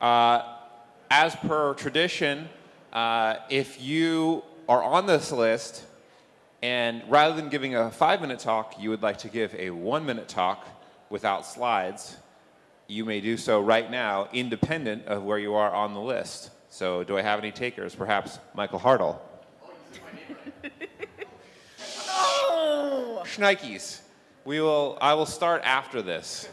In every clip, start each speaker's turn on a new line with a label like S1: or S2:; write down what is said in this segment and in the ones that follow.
S1: Uh, as per tradition, uh, if you are on this list and rather than giving a five minute talk, you would like to give a one minute talk without slides, you may do so right now, independent of where you are on the list. So do I have any takers? Perhaps Michael Hartl.
S2: Oh!
S1: Schneikes. We will, I will start after this.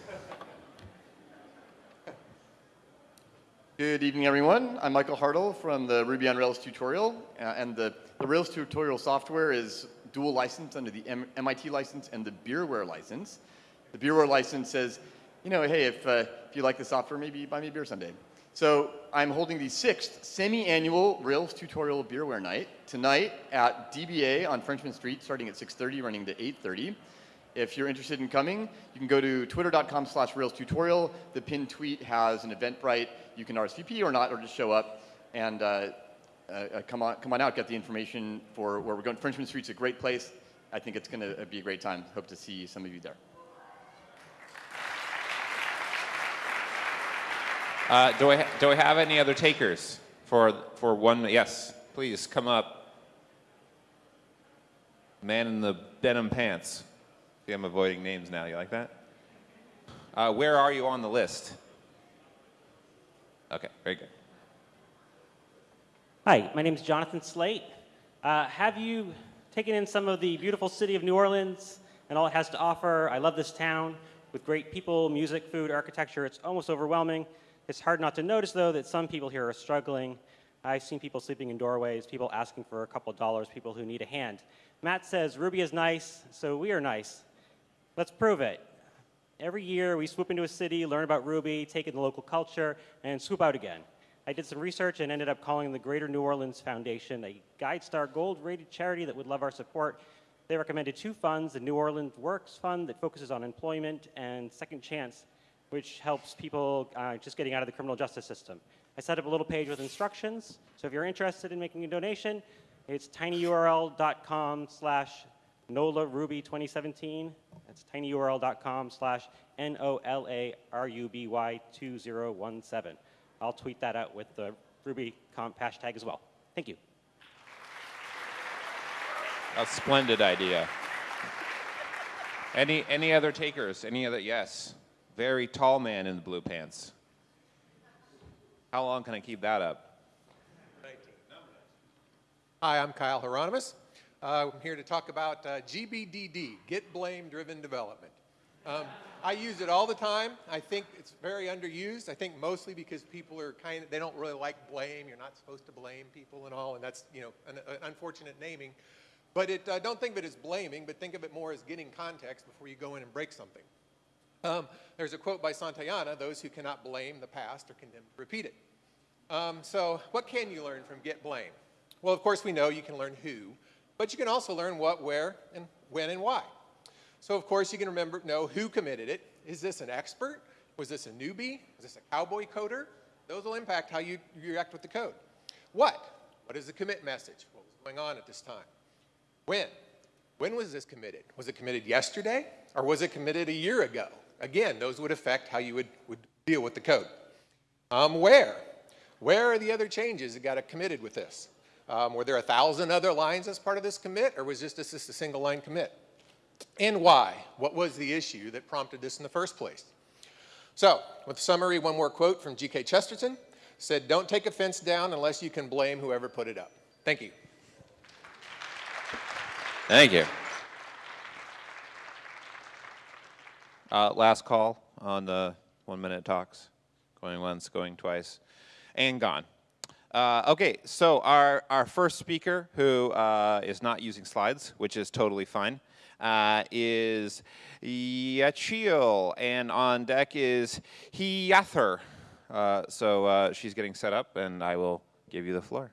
S3: Good evening, everyone. I'm Michael Hartl from the Ruby on Rails tutorial. Uh, and the, the Rails tutorial software is dual licensed under the M MIT license and the Beerware license. The Beerware license says, you know, hey, if, uh, if you like the software, maybe buy me a beer someday. So I'm holding the sixth semi-annual Rails tutorial beerware night tonight at DBA on Frenchmen Street, starting at 6.30, running to 8.30. If you're interested in coming, you can go to twitter.com slash Rails tutorial. The pinned tweet has an Eventbrite. You can RSVP or not, or just show up and uh, uh, come, on, come on out, get the information for where we're going. Frenchmen Street's a great place. I think it's going to be a great time. Hope to see some of you there.
S1: Uh, do, I do I have any other takers for, for one? Yes, please come up. Man in the denim pants. See, I'm avoiding names now. You like that? Uh, where are you on the list? Okay, very good.
S4: Hi, my name is Jonathan Slate. Uh, have you taken in some of the beautiful city of New Orleans and all it has to offer? I love this town with great people, music, food, architecture. It's almost overwhelming. It's hard not to notice, though, that some people here are struggling. I've seen people sleeping in doorways, people asking for a couple dollars, people who need a hand. Matz says Ruby is nice, so we are nice. Let's prove it. Every year, we swoop into a city, learn about Ruby, take in the local culture, and swoop out again. I did some research and ended up calling the Greater New Orleans Foundation a GuideStar Gold-rated charity that would love our support. They recommended two funds, the New Orleans Works Fund that focuses on employment, and Second Chance, which helps people uh, just getting out of the criminal justice system. I set up a little page with instructions. So if you're interested in making a donation, it's tinyurl.com slash NOLA Ruby 2017. That's tinyurl.com slash N-O-L-A-R-U-B-Y 2017. I'll tweet that out with the Ruby comp hashtag as well. Thank you.
S1: A splendid idea. Any, any other takers? Any other? Yes very tall man in the blue pants. How long can I keep that up?
S5: Hi, I'm Kyle Hieronymus. Uh, I'm here to talk about uh, GBDD, Git Blame Driven Development. Um, I use it all the time. I think it's very underused. I think mostly because people are kind of, they don't really like blame. You're not supposed to blame people and all, and that's, you know, an, an unfortunate naming. But it, uh, don't think of it as blaming, but think of it more as getting context before you go in and break something. Um, there's a quote by Santayana, those who cannot blame the past are condemned to repeat it. Um, so what can you learn from git blame? Well, of course, we know you can learn who, but you can also learn what, where, and when and why. So of course, you can remember, know who committed it. Is this an expert? Was this a newbie? Was this a cowboy coder? Those will impact how you, you react with the code. What? What is the commit message? What was going on at this time? When? When was this committed? Was it committed yesterday? Or was it committed a year ago? Again, those would affect how you would, would deal with the code. Um, where? Where are the other changes that got committed with this? Um, were there a thousand other lines as part of this commit, or was this just a single line commit? And why? What was the issue that prompted this in the first place? So, with summary, one more quote from G.K. Chesterton, said, don't take a fence down unless you can blame whoever put it up. Thank you.
S1: Thank you. Uh, last call on the one minute talks. Going once, going twice, and gone. Uh, okay, so our, our first speaker, who uh, is not using slides, which is totally fine, uh, is Yechiel, and on deck is Hiyather. Uh, so uh, she's getting set up, and I will give you the floor.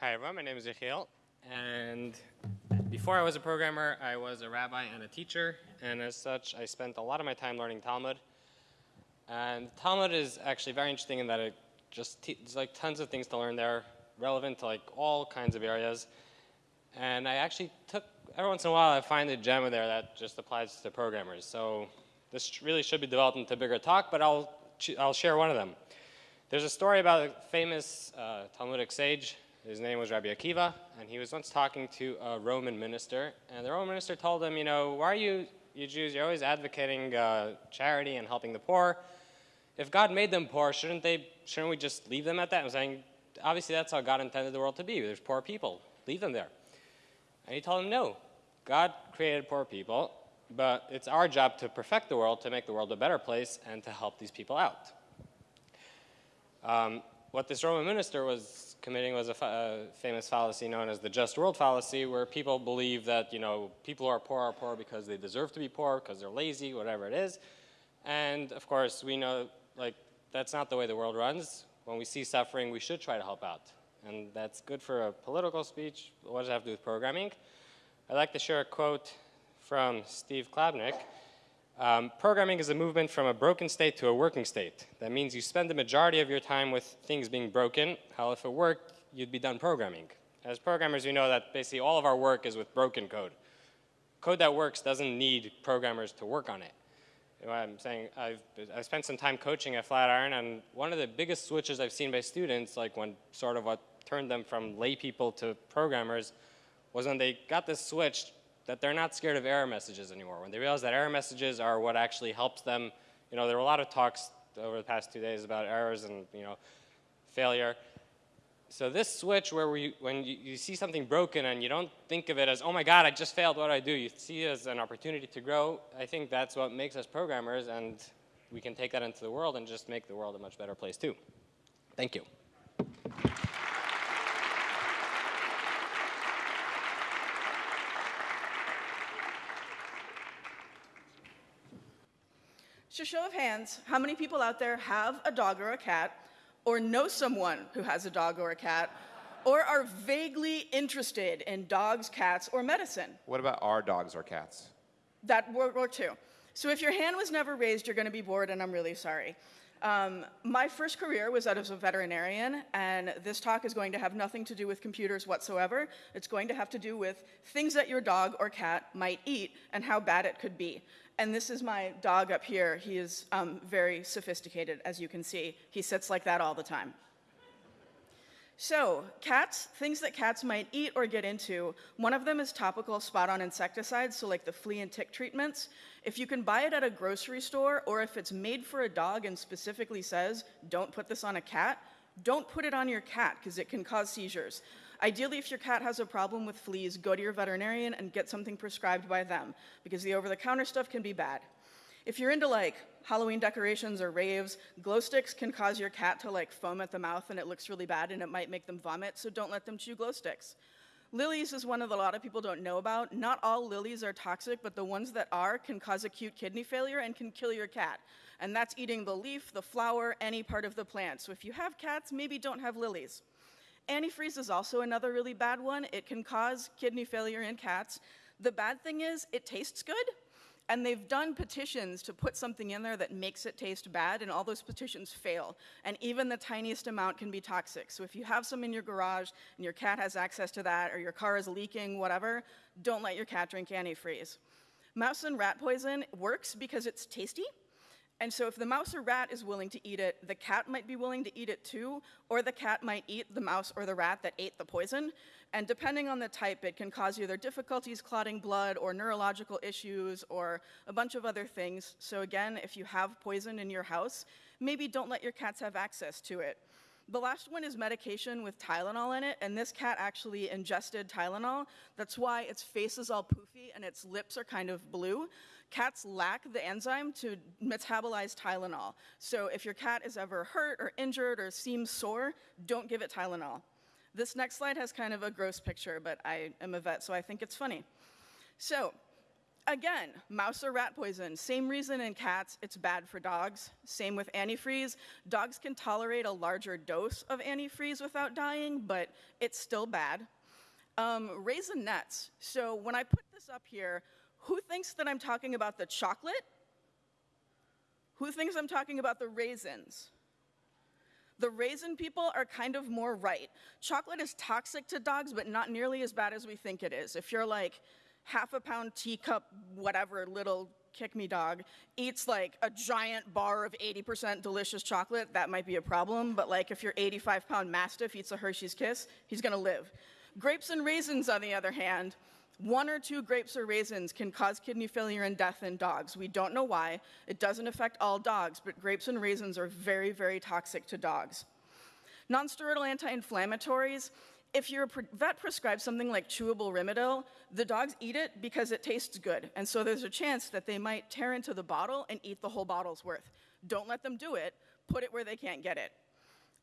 S6: Hi everyone, my name is Yechiel, and before I was a programmer, I was a rabbi and a teacher, and as such, I spent a lot of my time learning Talmud. And Talmud is actually very interesting in that it just there's like tons of things to learn there, relevant to like all kinds of areas. And I actually took every once in a while I find a gem in there that just applies to programmers. So this really should be developed into a bigger talk, but I'll, I'll share one of them. There's a story about a famous uh, Talmudic sage. His name was Rabbi Akiva, and he was once talking to a Roman minister. And the Roman minister told him, You know, why are you, you Jews, you're always advocating uh, charity and helping the poor. If God made them poor, shouldn't, they, shouldn't we just leave them at that? I'm saying, obviously, that's how God intended the world to be. There's poor people, leave them there. And he told him, No, God created poor people, but it's our job to perfect the world, to make the world a better place, and to help these people out. Um, what this Roman minister was committing was a, fa- famous fallacy known as the just world fallacy, where people believe that you know people who are poor are poor because they deserve to be poor, because they're lazy, whatever it is. And of course, we know like that's not the way the world runs. When we see suffering, we should try to help out, and that's good for a political speech. What does it have to do with programming? I'd like to share a quote from Steve Klabnik. Um, programming is a movement from a broken state to a working state. That means you spend the majority of your time with things being broken. How if it worked, you'd be done programming. As programmers, we know that basically all of our work is with broken code. Code that works doesn't need programmers to work on it. You know, I'm saying I've, I've spent some time coaching at Flatiron, and one of the biggest switches I've seen by students, like when sort of what turned them from lay people to programmers, was when they got this switch that they're not scared of error messages anymore. When they realize that error messages are what actually helps them, you know, there were a lot of talks over the past two days about errors and, you know, failure. So this switch where we, when you, you see something broken and you don't think of it as, oh my God, I just failed, what do I do? You see it as an opportunity to grow. I think that's what makes us programmers and we can take that into the world and just make the world a much better place too. Thank you.
S2: So, show of hands, how many people out there have a dog or a cat, or know someone who has a dog or a cat, or are vaguely interested in dogs, cats, or medicine?
S1: What about our dogs or cats?
S2: That World War II. So, if your hand was never raised, you're going to be bored, and I'm really sorry. Um, my first career was that as a veterinarian, and this talk is going to have nothing to do with computers whatsoever. It's going to have to do with things that your dog or cat might eat and how bad it could be. And this is my dog up here. He is um, very sophisticated, as you can see. He sits like that all the time. So, cats, things that cats might eat or get into, one of them is topical spot on insecticides, so like the flea and tick treatments. If you can buy it at a grocery store, or if it's made for a dog and specifically says, don't put this on a cat, don't put it on your cat because it can cause seizures. Ideally, if your cat has a problem with fleas, go to your veterinarian and get something prescribed by them because the over the counter stuff can be bad. If you're into like Halloween decorations or raves, glow sticks can cause your cat to like foam at the mouth and it looks really bad and it might make them vomit, so don't let them chew glow sticks. Lilies is one that a lot of people don't know about. Not all lilies are toxic, but the ones that are can cause acute kidney failure and can kill your cat. And that's eating the leaf, the flower, any part of the plant. So if you have cats, maybe don't have lilies. Antifreeze is also another really bad one. It can cause kidney failure in cats. The bad thing is, it tastes good, and they've done petitions to put something in there that makes it taste bad, and all those petitions fail. And even the tiniest amount can be toxic. So if you have some in your garage and your cat has access to that, or your car is leaking, whatever, don't let your cat drink antifreeze. Mouse and rat poison works because it's tasty. And so if the mouse or rat is willing to eat it, the cat might be willing to eat it too, or the cat might eat the mouse or the rat that ate the poison. And depending on the type, it can cause either difficulties clotting blood or neurological issues or a bunch of other things. So again, if you have poison in your house, maybe don't let your cats have access to it. The last one is medication with Tylenol in it, and this cat actually ingested Tylenol. That's why its face is all poofy and its lips are kind of blue. Cats lack the enzyme to metabolize Tylenol. So if your cat is ever hurt or injured or seems sore, don't give it Tylenol. This next slide has kind of a gross picture, but I am a vet, so I think it's funny. So, again, mouse or rat poison, same reason in cats, it's bad for dogs. Same with antifreeze. Dogs can tolerate a larger dose of antifreeze without dying, but it's still bad. Um, raisinets. So, when I put this up here, who thinks that I'm talking about the chocolate? Who thinks I'm talking about the raisins? The raisin people are kind of more right. Chocolate is toxic to dogs, but not nearly as bad as we think it is. If you're like half a pound teacup, whatever, little kick me dog eats like a giant bar of 80% delicious chocolate, that might be a problem. But like if your 85 pound mastiff eats a Hershey's Kiss, he's gonna live. Grapes and raisins, on the other hand, one or two grapes or raisins can cause kidney failure and death in dogs. We don't know why. It doesn't affect all dogs, but grapes and raisins are very, very toxic to dogs. Nonsteroidal anti-inflammatories, if your vet prescribes something like chewable Rimadyl, the dogs eat it because it tastes good. And so there's a chance that they might tear into the bottle and eat the whole bottle's worth. Don't let them do it. Put it where they can't get it.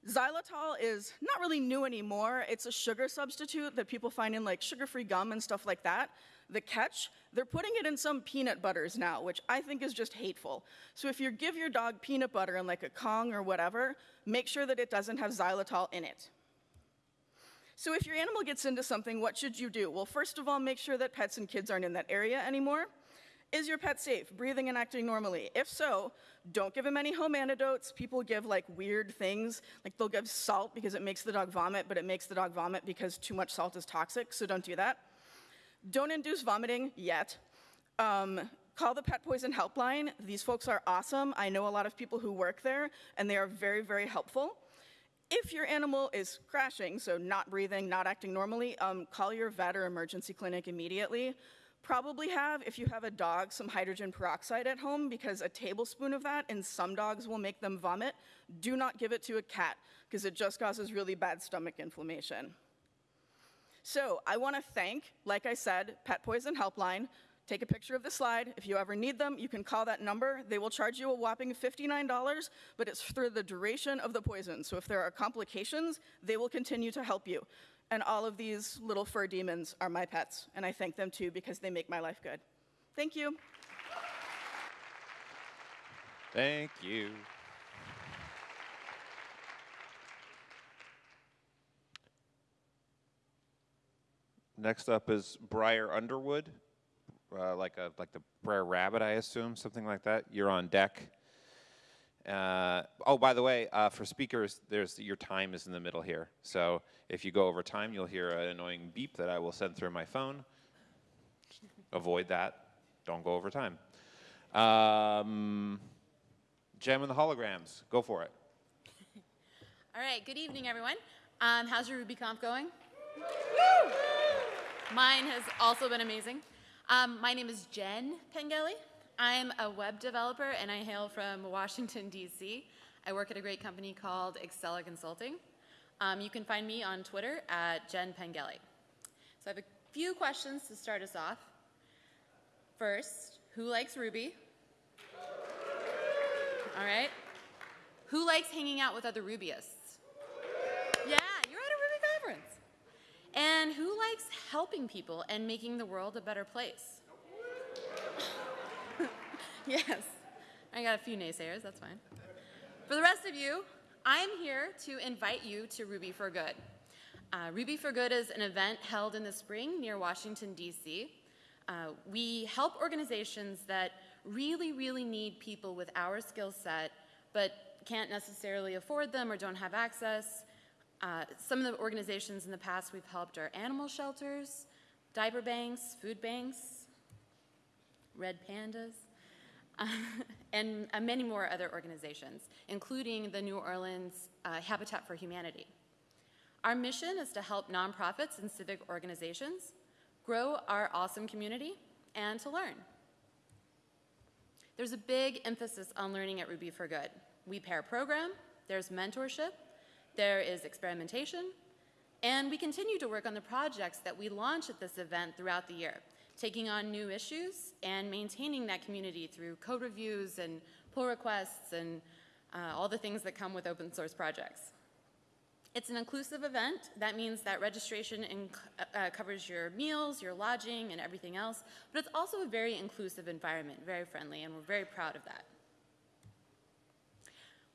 S2: Xylitol is not really new anymore. It's a sugar substitute that people find in like sugar-free gum and stuff like that. The catch, they're putting it in some peanut butters now, which I think is just hateful. So if you give your dog peanut butter in like a Kong or whatever, make sure that it doesn't have xylitol in it. So if your animal gets into something, what should you do? Well, first of all, make sure that pets and kids aren't in that area anymore. Is your pet safe, breathing and acting normally? If so, don't give him any home antidotes. People give like weird things, like they'll give salt because it makes the dog vomit, but it makes the dog vomit because too much salt is toxic, so don't do that. Don't induce vomiting yet. Um, call the pet poison helpline. These folks are awesome. I know a lot of people who work there, and they are very, very helpful. If your animal is crashing, so not breathing, not acting normally, um, call your vet or emergency clinic immediately. Probably have, if you have a dog, some hydrogen peroxide at home because a tablespoon of that in some dogs will make them vomit. Do not give it to a cat because it just causes really bad stomach inflammation. So I want to thank, like I said, Pet Poison Helpline. Take a picture of the slide. If you ever need them, you can call that number. They will charge you a whopping $59, but it's for the duration of the poison. So if there are complications, they will continue to help you. And all of these little fur demons are my pets, and I thank them too because they make my life good. Thank you.
S1: Thank you. Next up is Briar Underwood, uh, like a like the Briar Rabbit, I assume, something like that. You're on deck. Uh, oh, by the way, uh, for speakers, there's your time is in the middle here. So if you go over time, you'll hear an annoying beep that I will send through my phone. Avoid that. Don't go over time. Um, Gem and the holograms. Go for it.
S7: All right, good evening, everyone. Um, how's your RubyConf going? Mine has also been amazing. Um, my name is Jen Pengelly. I'm a web developer and I hail from Washington, D.C. I work at a great company called Excella Consulting. Um, you can find me on Twitter at Jen Pengelly. So I have a few questions to start us off. First, who likes Ruby? All right. Who likes hanging out with other Rubyists? Yeah, you're at a Ruby conference. And who likes helping people and making the world a better place? yes. I got a few naysayers, that's fine. For the rest of you, I'm here to invite you to Ruby for Good. Uh, Ruby for Good is an event held in the spring near Washington, D.C. Uh, we help organizations that really, really need people with our skill set, but can't necessarily afford them or don't have access. Uh, some of the organizations in the past we've helped are animal shelters, diaper banks, food banks, red pandas, and uh, many more other organizations, including the New Orleans uh, Habitat for Humanity. Our mission is to help nonprofits and civic organizations grow our awesome community and to learn. There's a big emphasis on learning at Ruby for Good. We pair program, there's mentorship, there is experimentation, and we continue to work on the projects that we launch at this event throughout the year, taking on new issues and maintaining that community through code reviews and pull requests and uh, all the things that come with open source projects. It's an inclusive event. That means that registration uh, covers your meals, your lodging, and everything else. But it's also a very inclusive environment, very friendly, and we're very proud of that.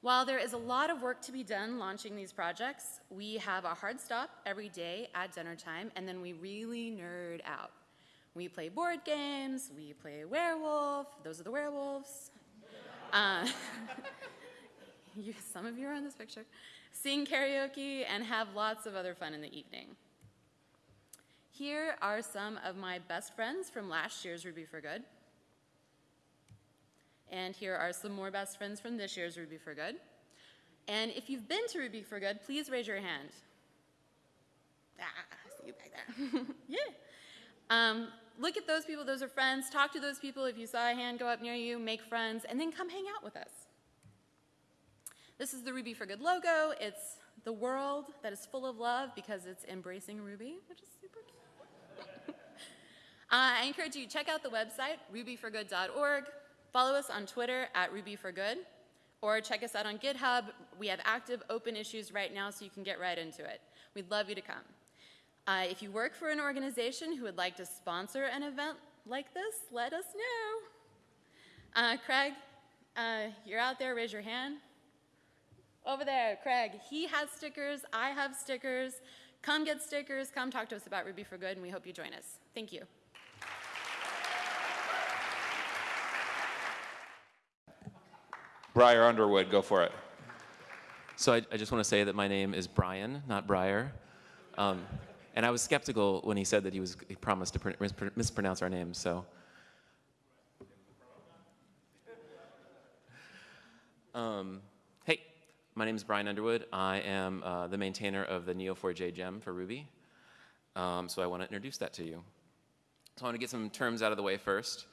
S7: While there is a lot of work to be done launching these projects, we have a hard stop every day at dinner time, and then we really nerd out. We play board games, we play werewolf, those are the werewolves. Uh, you, some of you are in this picture. Sing karaoke, and have lots of other fun in the evening. Here are some of my best friends from last year's Ruby for Good. And here are some more best friends from this year's Ruby for Good. And if you've been to Ruby for Good, please raise your hand. Ah, I see you back there. yeah. Um, look at those people, those are friends. Talk to those people if you saw a hand go up near you, make friends, and then come hang out with us. This is the Ruby for Good logo. It's the world that is full of love because it's embracing Ruby, which is super cute. uh, I encourage you to check out the website, rubyforgood.org. Follow us on Twitter at rubyforgood, or check us out on GitHub. We have active open issues right now, so you can get right into it. We'd love you to come. Uh, if you work for an organization who would like to sponsor an event like this, let us know. Uh, Craig, uh, you're out there, raise your hand. Over there, Craig. He has stickers, I have stickers. Come get stickers, come talk to us about Ruby for Good, and we hope you join us. Thank you.
S1: Briar Underwood, go for it.
S8: So I, I just want to say that my name is Brian, not Briar. Um, and I was skeptical when he said that he was he promised to pr- mispr- mispronounce our names. So. Um, hey, my name is Brian Underwood. I am uh, the maintainer of the Neo4j gem for Ruby. Um, so I want to introduce that to you. So I want to get some terms out of the way first.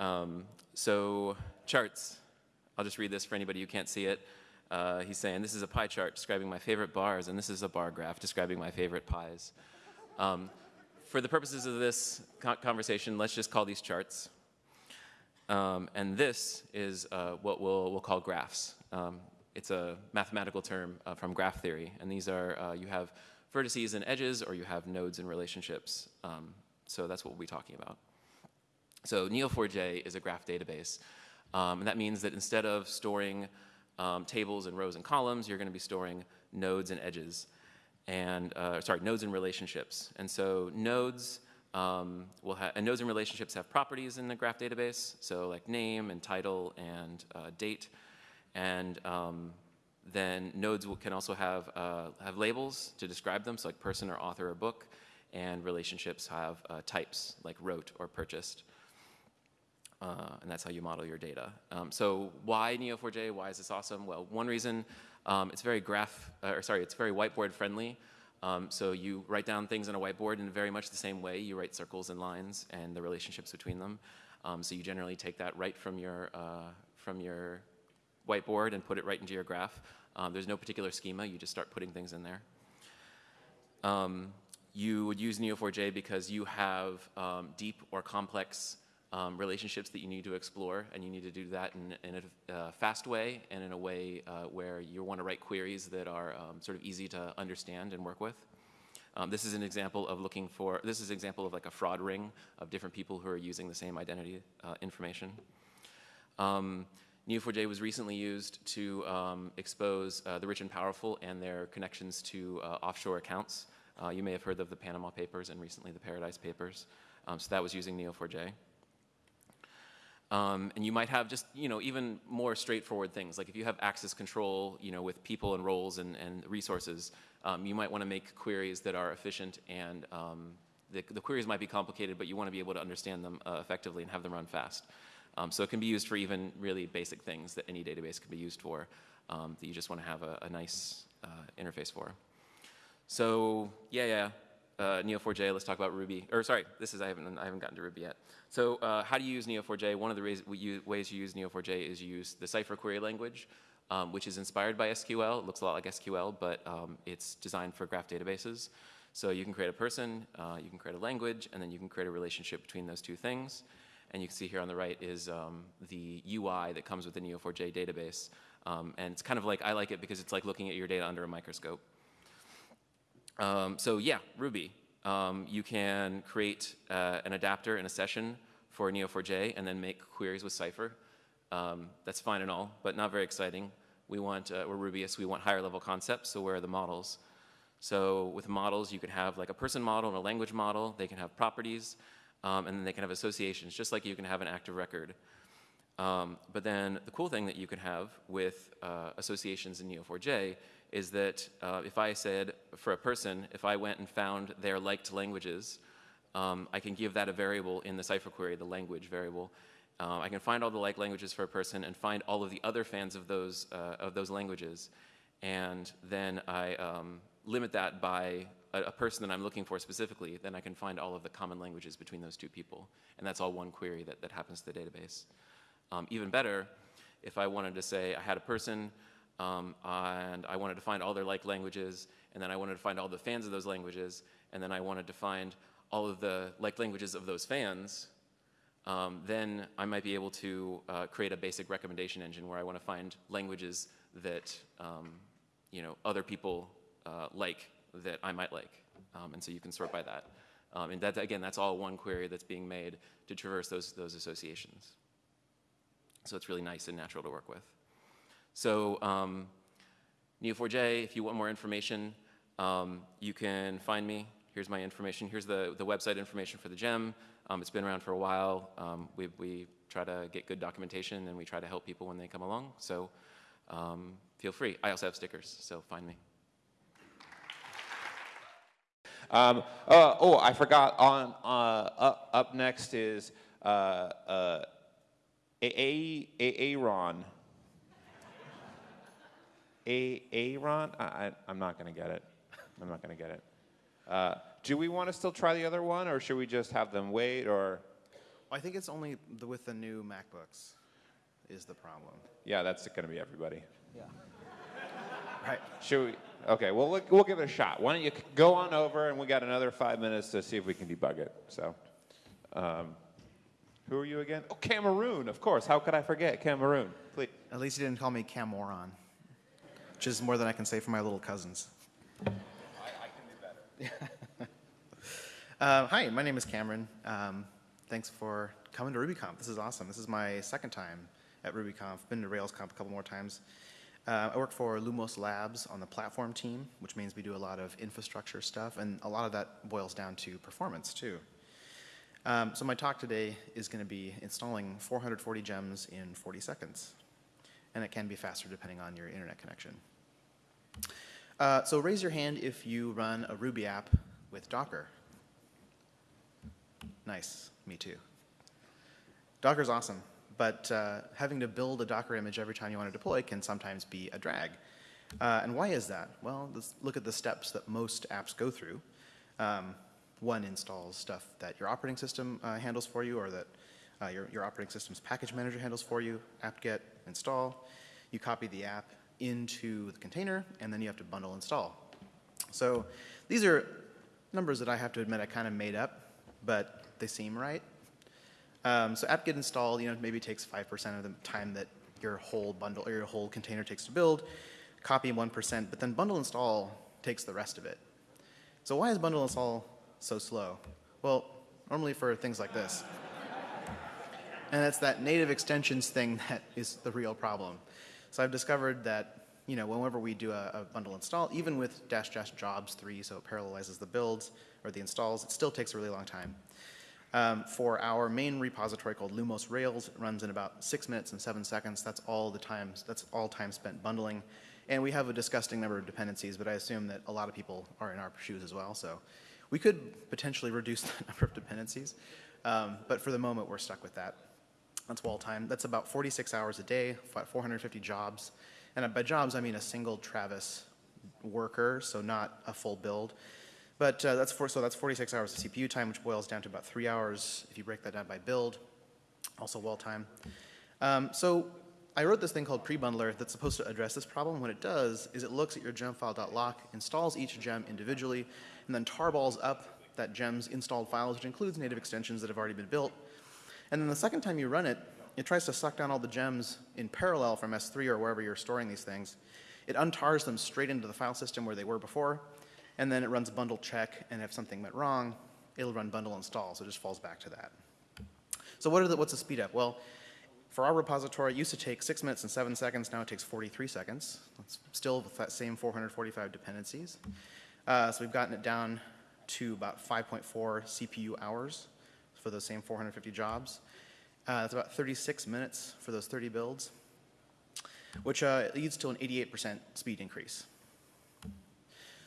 S8: Um, so charts. I'll just read this for anybody who can't see it. Uh, he's saying, this is a pie chart describing my favorite bars, and this is a bar graph describing my favorite pies. Um, for the purposes of this conversation, let's just call these charts. Um, and this is uh, what we'll, we'll call graphs. Um, it's a mathematical term uh, from graph theory. And these are, uh, you have vertices and edges, or you have nodes and relationships. Um, so that's what we'll be talking about. So Neo4j is a graph database. Um, and that means that instead of storing um, tables and rows and columns, you're going to be storing nodes and edges, and uh, sorry, nodes and relationships. And so nodes um, will have, and nodes and relationships have properties in the graph database, so like name and title and uh, date, and um, then nodes will, can also have uh, have labels to describe them, so like person or author or book, and relationships have uh, types like wrote or purchased. Uh, and that's how you model your data. Um, so why Neo4j? Why is this awesome? Well, one reason, um, it's very graph, uh, or sorry, it's very whiteboard friendly. Um, so you write down things on a whiteboard in very much the same way. You write circles and lines and the relationships between them. Um, so you generally take that right from your, uh, from your whiteboard and put it right into your graph. Um, there's no particular schema. You just start putting things in there. Um, you would use Neo4j because you have deep or complex um, relationships that you need to explore, and you need to do that in, in a uh, fast way and in a way uh, where you want to write queries that are um, sort of easy to understand and work with. Um, this is an example of looking for, this is an example of like a fraud ring of different people who are using the same identity uh, information. Um, Neo4j was recently used to um, expose uh, the rich and powerful and their connections to uh, offshore accounts. Uh, you may have heard of the Panama Papers and recently the Paradise Papers. Um, so that was using Neo4j. Um, and you might have just, you know, even more straightforward things. Like if you have access control, you know, with people and roles and, and resources, um, you might want to make queries that are efficient and um, the, the, queries might be complicated, but you want to be able to understand them uh, effectively and have them run fast. Um, so it can be used for even really basic things that any database can be used for um, that you just want to have a, a nice uh, interface for. So yeah, yeah, uh, Neo4j, let's talk about Ruby. Or sorry, this is, I haven't, I haven't gotten to Ruby yet. So uh, how do you use Neo4j? One of the ways, ways you use Neo4j is you use the Cypher query language, um, which is inspired by SQL. It looks a lot like SQL, but um, it's designed for graph databases. So you can create a person, uh, you can create a language, and then you can create a relationship between those two things. And you can see here on the right is um, the UI that comes with the Neo4j database. Um, and it's kind of like, I like it because it's like looking at your data under a microscope. Um, so yeah, Ruby. Um, you can create uh, an adapter in a session for Neo4j and then make queries with Cypher. Um, that's fine and all, but not very exciting. We want, uh, we're Rubyists, we want higher level concepts, so where are the models? So with models, you can have like a person model and a language model. They can have properties, um, and then they can have associations, just like you can have an active record. Um, but then the cool thing that you can have with uh, associations in Neo4j is that uh, if I said for a person, if I went and found their liked languages, um, I can give that a variable in the Cypher query, the language variable, Um, I can find all the like languages for a person and find all of the other fans of those, uh, of those languages. And then I um, limit that by a, a person that I'm looking for specifically. Then I can find all of the common languages between those two people. And that's all one query that, that happens to the database. Um, even better, if I wanted to say I had a person um, and I wanted to find all their like languages, and then I wanted to find all the fans of those languages, and then I wanted to find all of the like languages of those fans, um, then I might be able to uh, create a basic recommendation engine where I want to find languages that um, you know other people uh, like that I might like, um, and so you can sort by that. Um, and that again, that's all one query that's being made to traverse those those associations. So it's really nice and natural to work with. So um, Neo4j, if you want more information, um, you can find me. Here's my information. Here's the, the website information for the gem. Um, it's been around for a while. Um, we, we try to get good documentation and we try to help people when they come along. So um, feel free. I also have stickers, so find me.
S1: Um, uh, oh, I forgot. On uh, up, up next is uh, uh, A- A- Aaron. A- Aaron? I, I, I'm not going to get it. I'm not going to get it. Uh, do we want to still try the other one, or should we just have them wait? Or
S9: I think it's only the, with the new MacBooks is the problem.
S1: yeah, that's going to be everybody. Yeah.
S9: right.
S1: Should we? Okay, well, look, we'll give it a shot. Why don't you go on over, and we got another five minutes to see if we can debug it. So, um, who are you again? Oh, Cameroon, of course. How could I forget Cameroon? Please.
S9: At least you didn't call me Camoron, which is more than I can say for my little cousins. I, I can do better. uh, hi, my name is Cameron. Um, thanks for coming to RubyConf. This is awesome. This is my second time at RubyConf. Been to RailsConf a couple more times. Uh, I work for Lumos Labs on the platform team, which means we do a lot of infrastructure stuff, and a lot of that boils down to performance too. Um, so my talk today is going to be installing 440 gems in 40 seconds, and it can be faster depending on your internet connection. Uh, so raise your hand if you run a Ruby app with Docker. Nice, me too. Docker's awesome, but uh, having to build a Docker image every time you want to deploy can sometimes be a drag. Uh, and why is that? Well, let's look at the steps that most apps go through. Um, one installs stuff that your operating system uh, handles for you or that uh, your, your operating system's package manager handles for you, apt-get, install. You copy the app into the container, and then you have to bundle install. So these are numbers that I have to admit I kind of made up, but they seem right. Um, so apt-get install, you know, maybe takes 5% of the time that your whole bundle or your whole container takes to build. Copy 1%, but then bundle install takes the rest of it. So why is bundle install so slow? Well, normally for things like this. And it's that native extensions thing that is the real problem. So I've discovered that, you know, whenever we do a, a bundle install, even with dash dash jobs 3, so it parallelizes the builds or the installs, it still takes a really long time. Um, for our main repository called Lumos Rails, it runs in about six minutes and seven seconds. That's all the time. That's all time spent bundling, and we have a disgusting number of dependencies. But I assume that a lot of people are in our shoes as well. So we could potentially reduce the number of dependencies, um, but for the moment we're stuck with that. That's wall time. That's about 46 hours a day, 450 jobs, and by jobs I mean a single Travis worker, so not a full build. But uh, that's for, so that's 46 hours of CPU time, which boils down to about three hours if you break that down by build, also wall time. Um, so I wrote this thing called prebundler that's supposed to address this problem. What it does is it looks at your gemfile.lock, installs each gem individually, and then tarballs up that gem's installed files, which includes native extensions that have already been built. And then the second time you run it, it tries to suck down all the gems in parallel from S3 or wherever you're storing these things. It untars them straight into the file system where they were before, and then it runs bundle check, and if something went wrong, it'll run bundle install, so it just falls back to that. So what the, what's the speed up? Well, for our repository, it used to take six minutes and seven seconds, now it takes 43 seconds. It's still with that same 445 dependencies. Uh, so we've gotten it down to about 5.4 CPU hours for those same 450 jobs. Uh, that's about 36 minutes for those 30 builds, which uh, leads to an 88% speed increase.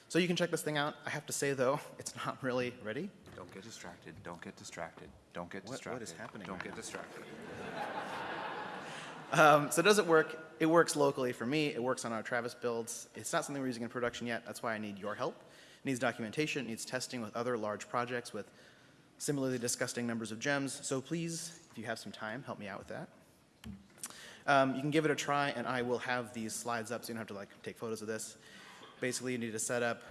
S9: So you can check this thing out. I have to say, though, it's not really ready.
S10: Don't get distracted. Don't get distracted. Don't get
S9: What- what
S10: distracted.
S9: is happening
S10: Don't
S9: right
S10: get
S9: now?
S10: distracted.
S9: Um, so does it work? It works locally for me. It works on our Travis builds. It's not something we're using in production yet. That's why I need your help. It needs documentation. It needs testing with other large projects with similarly disgusting numbers of gems. So please, if you have some time, help me out with that. Um, you can give it a try, and I will have these slides up so you don't have to like take photos of this. Basically, you need to set up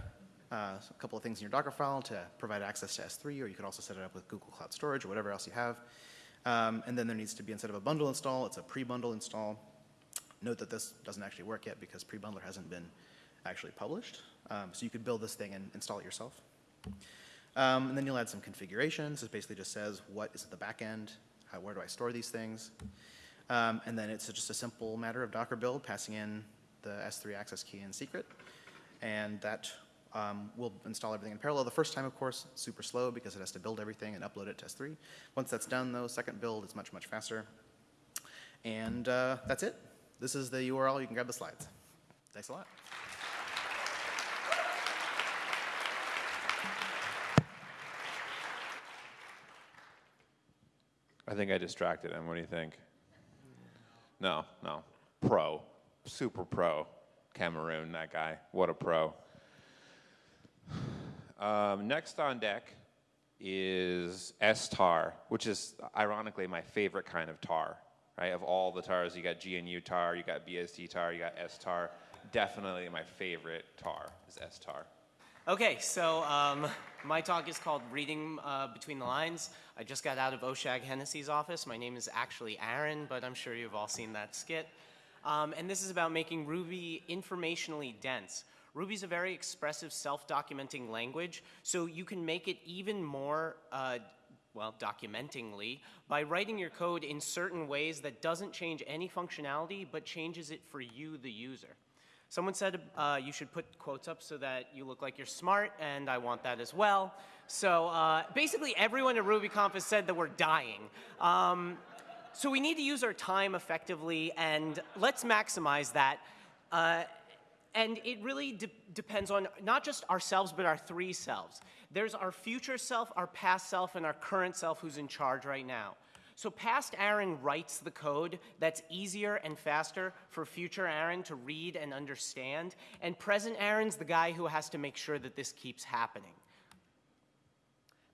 S9: uh, a couple of things in your Docker file to provide access to S3, or you could also set it up with Google Cloud Storage or whatever else you have. Um, and then there needs to be, instead of a bundle install, it's a pre-bundle install. Note that this doesn't actually work yet because pre-bundler hasn't been actually published. Um, so you could build this thing and install it yourself. Um, and then you'll add some configurations. It basically just says what is at the back end, how, where do I store these things. Um, and then it's just a simple matter of Docker build, passing in the S3 access key and secret. And that um, will install everything in parallel. The first time, of course, super slow because it has to build everything and upload it to S3. Once that's done, though, second build is much, much faster. And uh, that's it. This is the URL. You can grab the slides. Thanks a lot.
S1: I think I distracted him. What do you think? No, no. Pro. Super pro. Cameroon, that guy. What a pro. Um, next on deck is S-tar, which is ironically my favorite kind of tar, right? Of all the tars, you got GNU tar, you got BSD tar, you got S-tar. Definitely my favorite tar is S-tar.
S10: Okay, so um, my talk is called Reading uh, Between the Lines. I just got out of Oshag Hennessy's office. My name is actually Aaron, but I'm sure you've all seen that skit. Um, and this is about making Ruby informationally dense. Ruby's a very expressive self-documenting language, so you can make it even more, uh, well, documentingly by writing your code in certain ways that doesn't change any functionality, but changes it for you, the user. Someone said uh, you should put quotes up so that you look like you're smart, and I want that as well. So uh, basically, everyone at RubyConf has said that we're dying. Um, so we need to use our time effectively, and let's maximize that. Uh, and it really de depends on not just ourselves, but our three selves. There's our future self, our past self, and our current self who's in charge right now. So past Aaron writes the code that's easier and faster for future Aaron to read and understand, and present Aaron's the guy who has to make sure that this keeps happening.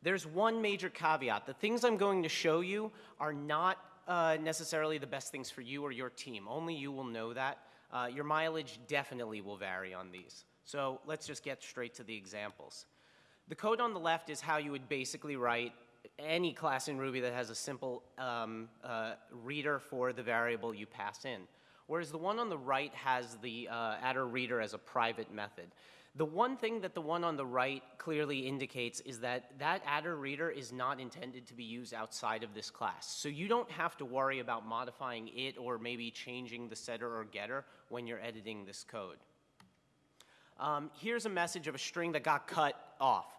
S10: There's one major caveat. The things I'm going to show you are not uh, necessarily the best things for you or your team. Only you will know that. Uh, your mileage definitely will vary on these. So let's just get straight to the examples. The code on the left is how you would basically write any class in Ruby that has a simple um, uh, reader for the variable you pass in. Whereas the one on the right has the uh, attr reader as a private method. The one thing that the one on the right clearly indicates is that that adder reader is not intended to be used outside of this class. So you don't have to worry about modifying it or maybe changing the setter or getter when you're editing this code. Um, here's a message of a string that got cut off.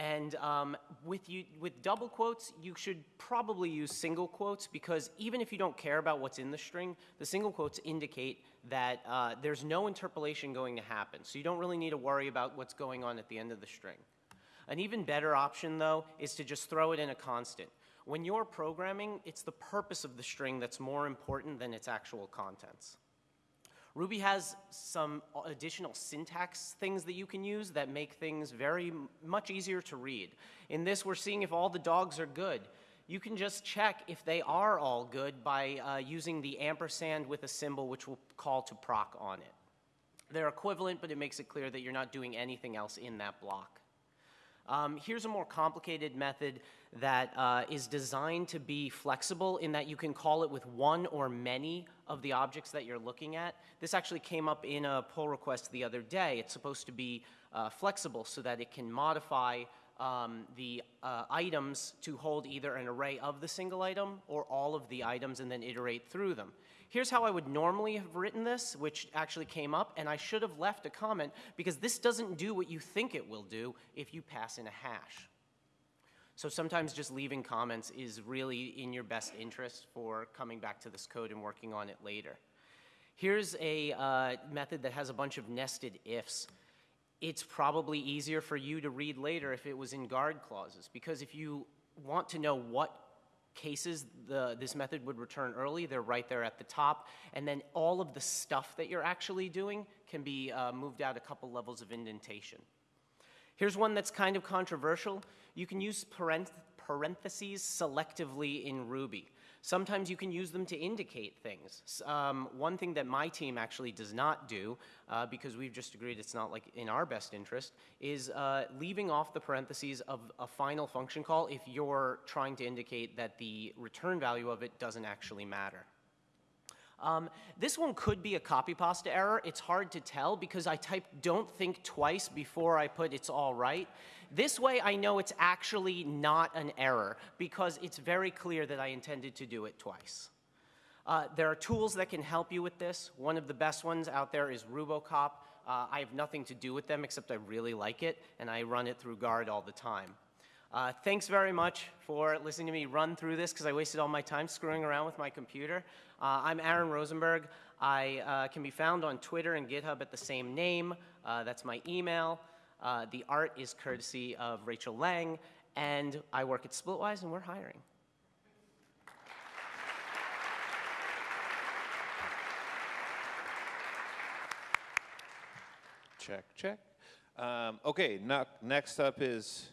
S10: And um, with, you, with double quotes, you should probably use single quotes because even if you don't care about what's in the string, the single quotes indicate that uh, there's no interpolation going to happen. So you don't really need to worry about what's going on at the end of the string. An even better option, though, is to just throw it in a constant. When you're programming, it's the purpose of the string that's more important than its actual contents. Ruby has some additional syntax things that you can use that make things very much easier to read. In this, we're seeing if all the dogs are good. You can just check if they are all good by uh, using the ampersand with a symbol which will call to proc on it. They're equivalent, but it makes it clear that you're not doing anything else in that block. Um, here's a more complicated method that uh, is designed to be flexible in that you can call it with one or many of the objects that you're looking at. This actually came up in a pull request the other day. It's supposed to be uh, flexible so that it can modify um, the uh, items to hold either an array of the single item or all of the items and then iterate through them. Here's how I would normally have written this, which actually came up, and I should have left a comment because this doesn't do what you think it will do if you pass in a hash. So sometimes just leaving comments is really in your best interest for coming back to this code and working on it later. Here's a uh, method that has a bunch of nested ifs. It's probably easier for you to read later if it was in guard clauses, because if you want to know what cases the, this method would return early. They're right there at the top. And then all of the stuff that you're actually doing can be uh, moved out a couple levels of indentation. Here's one that's kind of controversial. You can use parentheses selectively in Ruby. Sometimes you can use them to indicate things. Um, one thing that my team actually does not do, uh, because we've just agreed it's not like in our best interest, is uh, leaving off the parentheses of a final function call if you're trying to indicate that the return value of it doesn't actually matter. Um, this one could be a copy pasta error. It's hard to tell because I typed don't think twice before I put it's all right. This way I know it's actually not an error because it's very clear that I intended to do it twice. Uh, there are tools that can help you with this. One of the best ones out there is Rubocop. Uh, I have nothing to do with them except I really like it and I run it through Guard all the time. Uh, thanks very much for listening to me run through this because I wasted all my time screwing around with my computer. Uh, I'm Aaron Rosenberg. I uh, can be found on Twitter and GitHub at the same name. Uh, that's my email. Uh, the art is courtesy of Rachel Lang, and I work at Splitwise, and we're hiring.
S1: Check, check. Um, okay, next up is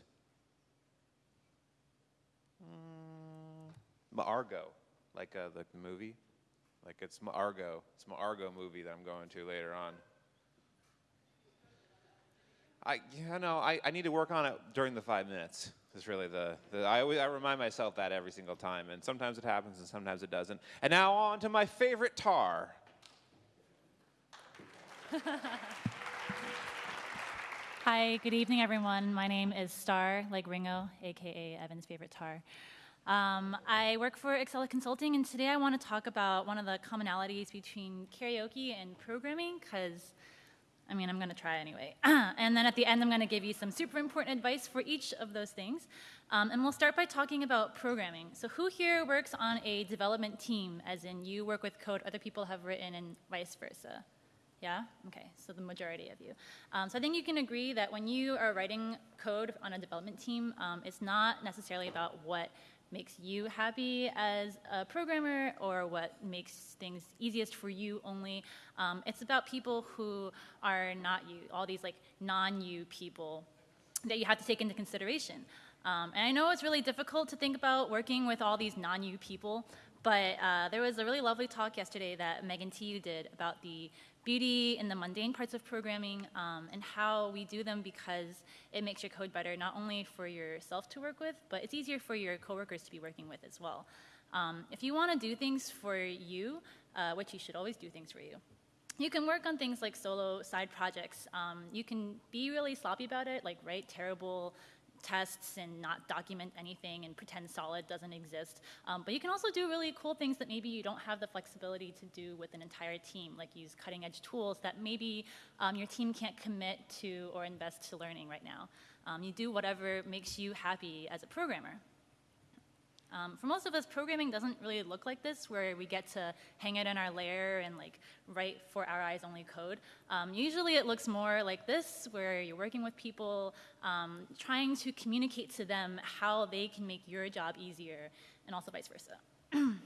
S1: mm, Argo, like uh, the movie. Like it's Argo. It's Argo movie that I'm going to later on. I, you know, I, I need to work on it during the five minutes. Is really the, the I, always, I remind myself that every single time, and sometimes it happens and sometimes it doesn't. And now on to my favorite tar.
S11: Hi, good evening, everyone. My name is Star, like Ringo, aka Evan's favorite tar. Um, I work for Excel Consulting, and today I want to talk about one of the commonalities between karaoke and programming, because, I mean, I'm going to try anyway. and then at the end, I'm going to give you some super important advice for each of those things. Um, and we'll start by talking about programming. So, who here works on a development team, as in you work with code other people have written, and vice versa? Yeah? Okay, so the majority of you. Um, so I think you can agree that when you are writing code on a development team, um, it's not necessarily about what makes you happy as a programmer or what makes things easiest for you only. Um, it's about people who are not you, all these like non-you people that you have to take into consideration. Um, and I know it's really difficult to think about working with all these non-you people, but uh, there was a really lovely talk yesterday that Megan Tiu did about the beauty in the mundane parts of programming um, and how we do them because it makes your code better, not only for yourself to work with, but it's easier for your coworkers to be working with as well. Um, if you want to do things for you, uh, which you should always do things for you, you can work on things like solo side projects. Um, you can be really sloppy about it, like write terrible tests and not document anything and pretend solid doesn't exist. Um, but you can also do really cool things that maybe you don't have the flexibility to do with an entire team, like use cutting edge tools that maybe um, your team can't commit to or invest to learning right now. Um, you do whatever makes you happy as a programmer. Um, for most of us, programming doesn't really look like this, where we get to hang it in our lair and like write for our eyes only code. Um, usually, it looks more like this, where you're working with people, um, trying to communicate to them how they can make your job easier, and also vice versa.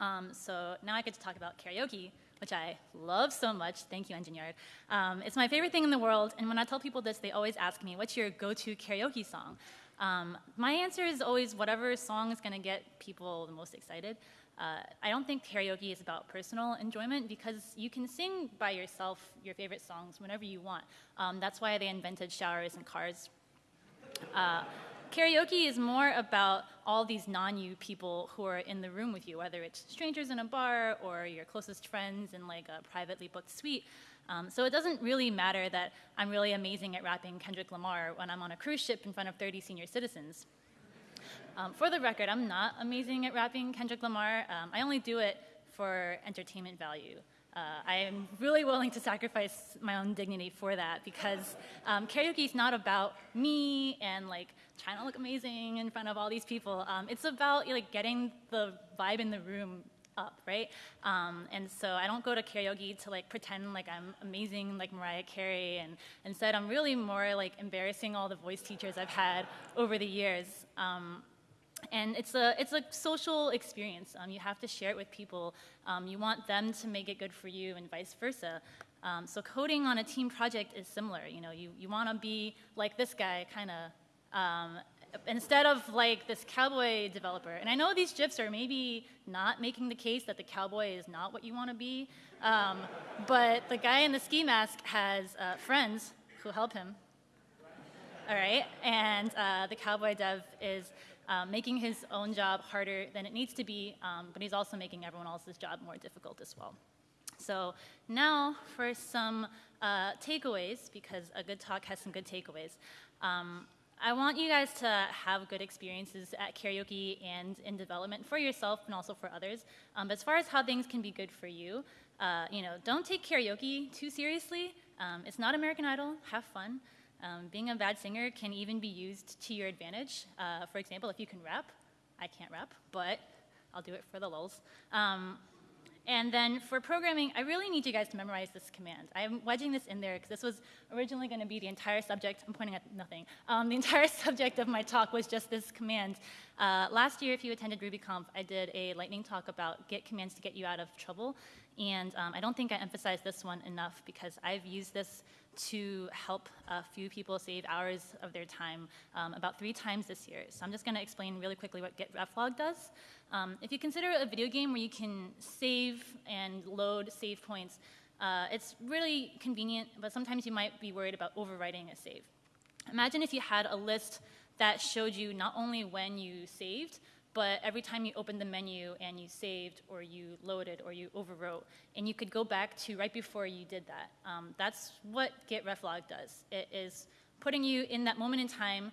S11: Um, so now I get to talk about karaoke, which I love so much. Thank you, Engineered. Um, it's my favorite thing in the world, and when I tell people this, they always ask me, "What's your go-to karaoke song?" Um, my answer is always whatever song is going to get people the most excited. Uh, I don't think karaoke is about personal enjoyment because you can sing by yourself your favorite songs whenever you want. Um, that's why they invented showers and cars. Uh, karaoke is more about all these non-you people who are in the room with you, whether it's strangers in a bar or your closest friends in like a privately booked suite. Um, so it doesn't really matter that I'm really amazing at rapping Kendrick Lamar when I'm on a cruise ship in front of 30 senior citizens. Um, for the record, I'm not amazing at rapping Kendrick Lamar. Um, I only do it for entertainment value. Uh, I am really willing to sacrifice my own dignity for that because um, karaoke is not about me and like trying to look amazing in front of all these people. Um, it's about like getting the vibe in the room up, right? Um, and so I don't go to karaoke to like pretend like I'm amazing like Mariah Carey, and instead I'm really more like embarrassing all the voice teachers I've had over the years. Um, and it's a it's a social experience. Um, you have to share it with people. Um, you want them to make it good for you, and vice versa. Um, so coding on a team project is similar. You know, you you want to be like this guy, kind of. Instead of like this cowboy developer, and I know these GIFs are maybe not making the case that the cowboy is not what you want to be, um, but the guy in the ski mask has uh, friends who help him. All right, and uh, the cowboy dev is um, making his own job harder than it needs to be, um, but he's also making everyone else's job more difficult as well. So now for some uh, takeaways, because a good talk has some good takeaways. Um, I want you guys to have good experiences at karaoke and in development for yourself and also for others. Um, as far as how things can be good for you, uh, you know, don't take karaoke too seriously. Um, it's not American Idol. Have fun. Um, being a bad singer can even be used to your advantage. Uh, for example, if you can rap, I can't rap, but I'll do it for the lulz. And then for programming, I really need you guys to memorize this command. I'm wedging this in there because this was originally going to be the entire subject. I'm pointing at nothing. Um, the entire subject of my talk was just this command. Uh, last year, if you attended RubyConf, I did a lightning talk about Git commands to get you out of trouble. And um, I don't think I emphasized this one enough because I've used this to help a few people save hours of their time um, about three times this year. So I'm just going to explain really quickly what Git reflog does. Um, if you consider a video game where you can save and load save points, uh, it's really convenient, but sometimes you might be worried about overwriting a save. Imagine if you had a list that showed you not only when you saved, but every time you opened the menu and you saved or you loaded or you overwrote, and you could go back to right before you did that. Um, that's what git reflog does. It is putting you in that moment in time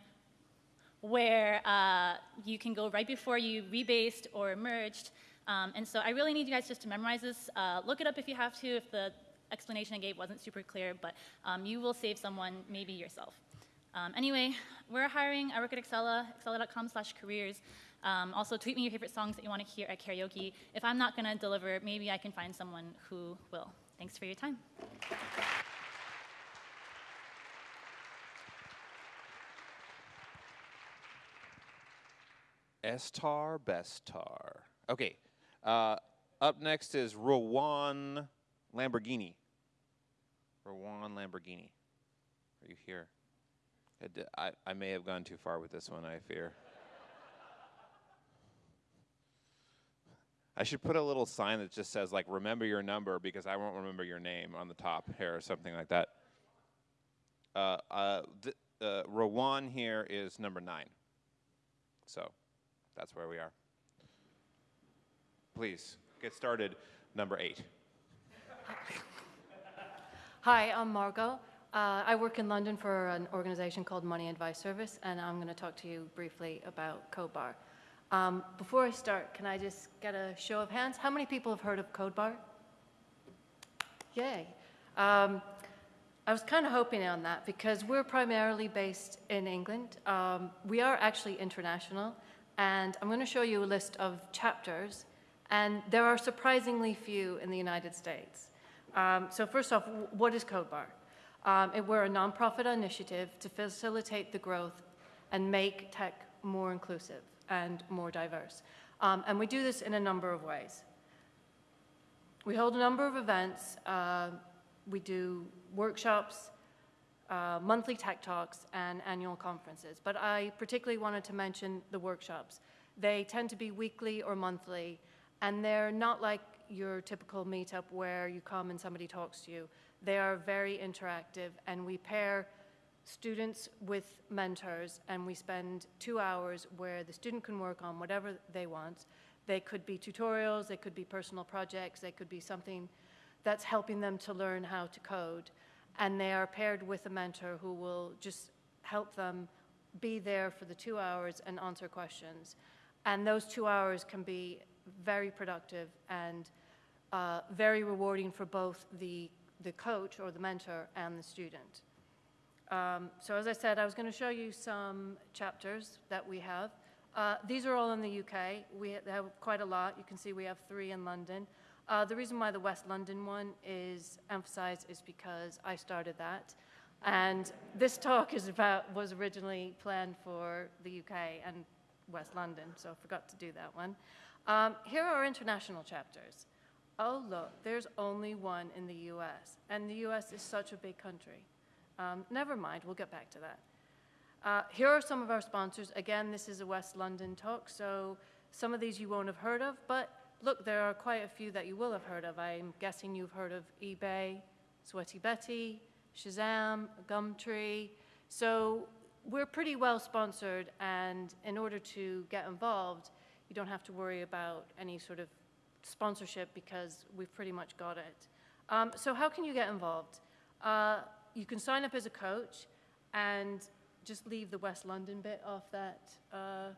S11: where uh, you can go right before you rebased or merged. Um, and so I really need you guys just to memorize this. Uh, look it up if you have to, if the explanation I gave wasn't super clear, but um, you will save someone, maybe yourself. Um, anyway, we're hiring. I work at Accela, accela.com slash careers. Um, also, tweet me your favorite songs that you want to hear at karaoke. If I'm not going to deliver, maybe I can find someone who will. Thanks for your time.
S1: Estar Bestar. Okay. Uh, up next is Rowan Lamborghini. Rowan Lamborghini. Are you here? I, I, I may have gone too far with this one, I fear. I should put a little sign that just says, like, remember your number because I won't remember your name on the top here or something like that. Uh, uh, th- uh, Rowan here is number nine. So that's where we are. Please get started, number eight.
S12: Hi, I'm Margot. Uh, I work in London for an organization called Money Advice Service, and I'm going to talk to you briefly about CodeBar. Um, before I start, can I just get a show of hands? How many people have heard of CodeBar? Yay. Um, I was kind of hoping on that because we're primarily based in England. Um, we are actually international, and I'm going to show you a list of chapters, and there are surprisingly few in the United States. Um, so first off, what is CodeBar? Um, it, we're a nonprofit initiative to facilitate the growth and make tech more inclusive and more diverse. Um, and we do this in a number of ways. We hold a number of events. Uh, we do workshops, uh, monthly tech talks, and annual conferences. But I particularly wanted to mention the workshops. They tend to be weekly or monthly, and they're not like your typical meetup where you come and somebody talks to you. They are very interactive, and we pair students with mentors, and we spend two hours where the student can work on whatever they want. They could be tutorials, they could be personal projects, they could be something that's helping them to learn how to code. And they are paired with a mentor who will just help them be there for the two hours and answer questions. And those two hours can be very productive and uh, very rewarding for both the, the coach or the mentor and the student. Um, so as I said, I was going to show you some chapters that we have. Uh, these are all in the UK. We have quite a lot. You can see we have three in London. Uh, the reason why the West London one is emphasized is because I started that. And this talk is about, was originally planned for the UK, and West London, so I forgot to do that one. Um, here are international chapters. Oh, look, there's only one in the US, and the US is such a big country. Um, never mind, we'll get back to that. Uh, here are some of our sponsors. Again, this is a West London talk, so some of these you won't have heard of, but look, there are quite a few that you will have heard of. I'm guessing you've heard of eBay, Sweaty Betty, Shazam, Gumtree. So we're pretty well sponsored, and in order to get involved, you don't have to worry about any sort of sponsorship because we've pretty much got it. Um, so how can you get involved? Uh, you can sign up as a coach and just leave the West London bit off that uh,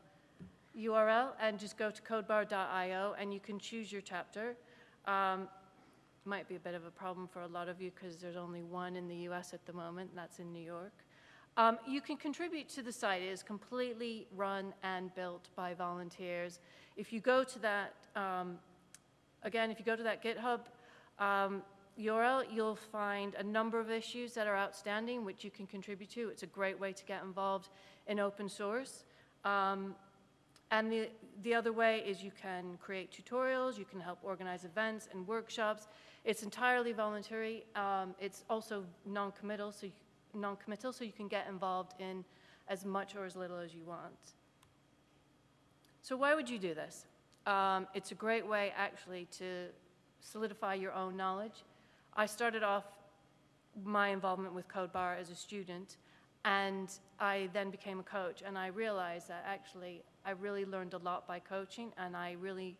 S12: URL and just go to codebar.io and you can choose your chapter. Um, might be a bit of a problem for a lot of you because there's only one in the US at the moment, that's in New York. Um, you can contribute to the site. It is completely run and built by volunteers. If you go to that, um, again, if you go to that GitHub um, URL, you'll find a number of issues that are outstanding, which you can contribute to. It's a great way to get involved in open source. Um, and the, the other way is you can create tutorials, you can help organize events and workshops. It's entirely voluntary. Um, it's also non-committal, so you, non-committal, so you can get involved in as much or as little as you want. So why would you do this? Um, it's a great way, actually, to solidify your own knowledge. I started off my involvement with CodeBar as a student, and I then became a coach, and I realized that actually I really learned a lot by coaching, and I really,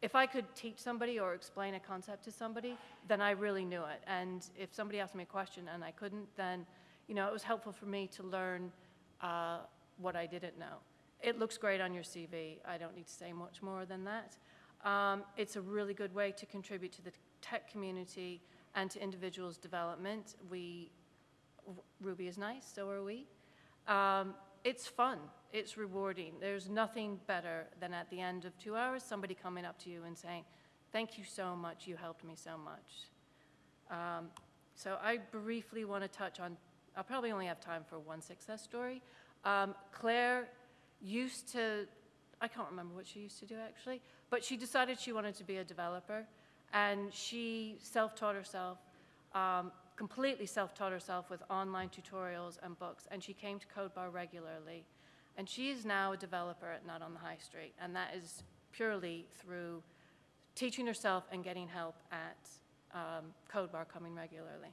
S12: if I could teach somebody or explain a concept to somebody, then I really knew it. And if somebody asked me a question and I couldn't, then, you know, it was helpful for me to learn uh, what I didn't know. It looks great on your CV. I don't need to say much more than that. Um, it's a really good way to contribute to the tech community and to individuals' development. We, Ruby is nice, so are we. Um, it's fun, it's rewarding. There's nothing better than at the end of two hours, somebody coming up to you and saying, thank you so much, you helped me so much. Um, so I briefly want to touch on, I'll probably only have time for one success story. Um, Claire used to, I can't remember what she used to do actually, but she decided she wanted to be a developer and she self-taught herself, um, completely self-taught herself with online tutorials and books, and she came to CodeBar regularly. And she is now a developer at Not on the High Street, and that is purely through teaching herself and getting help at um, CodeBar coming regularly.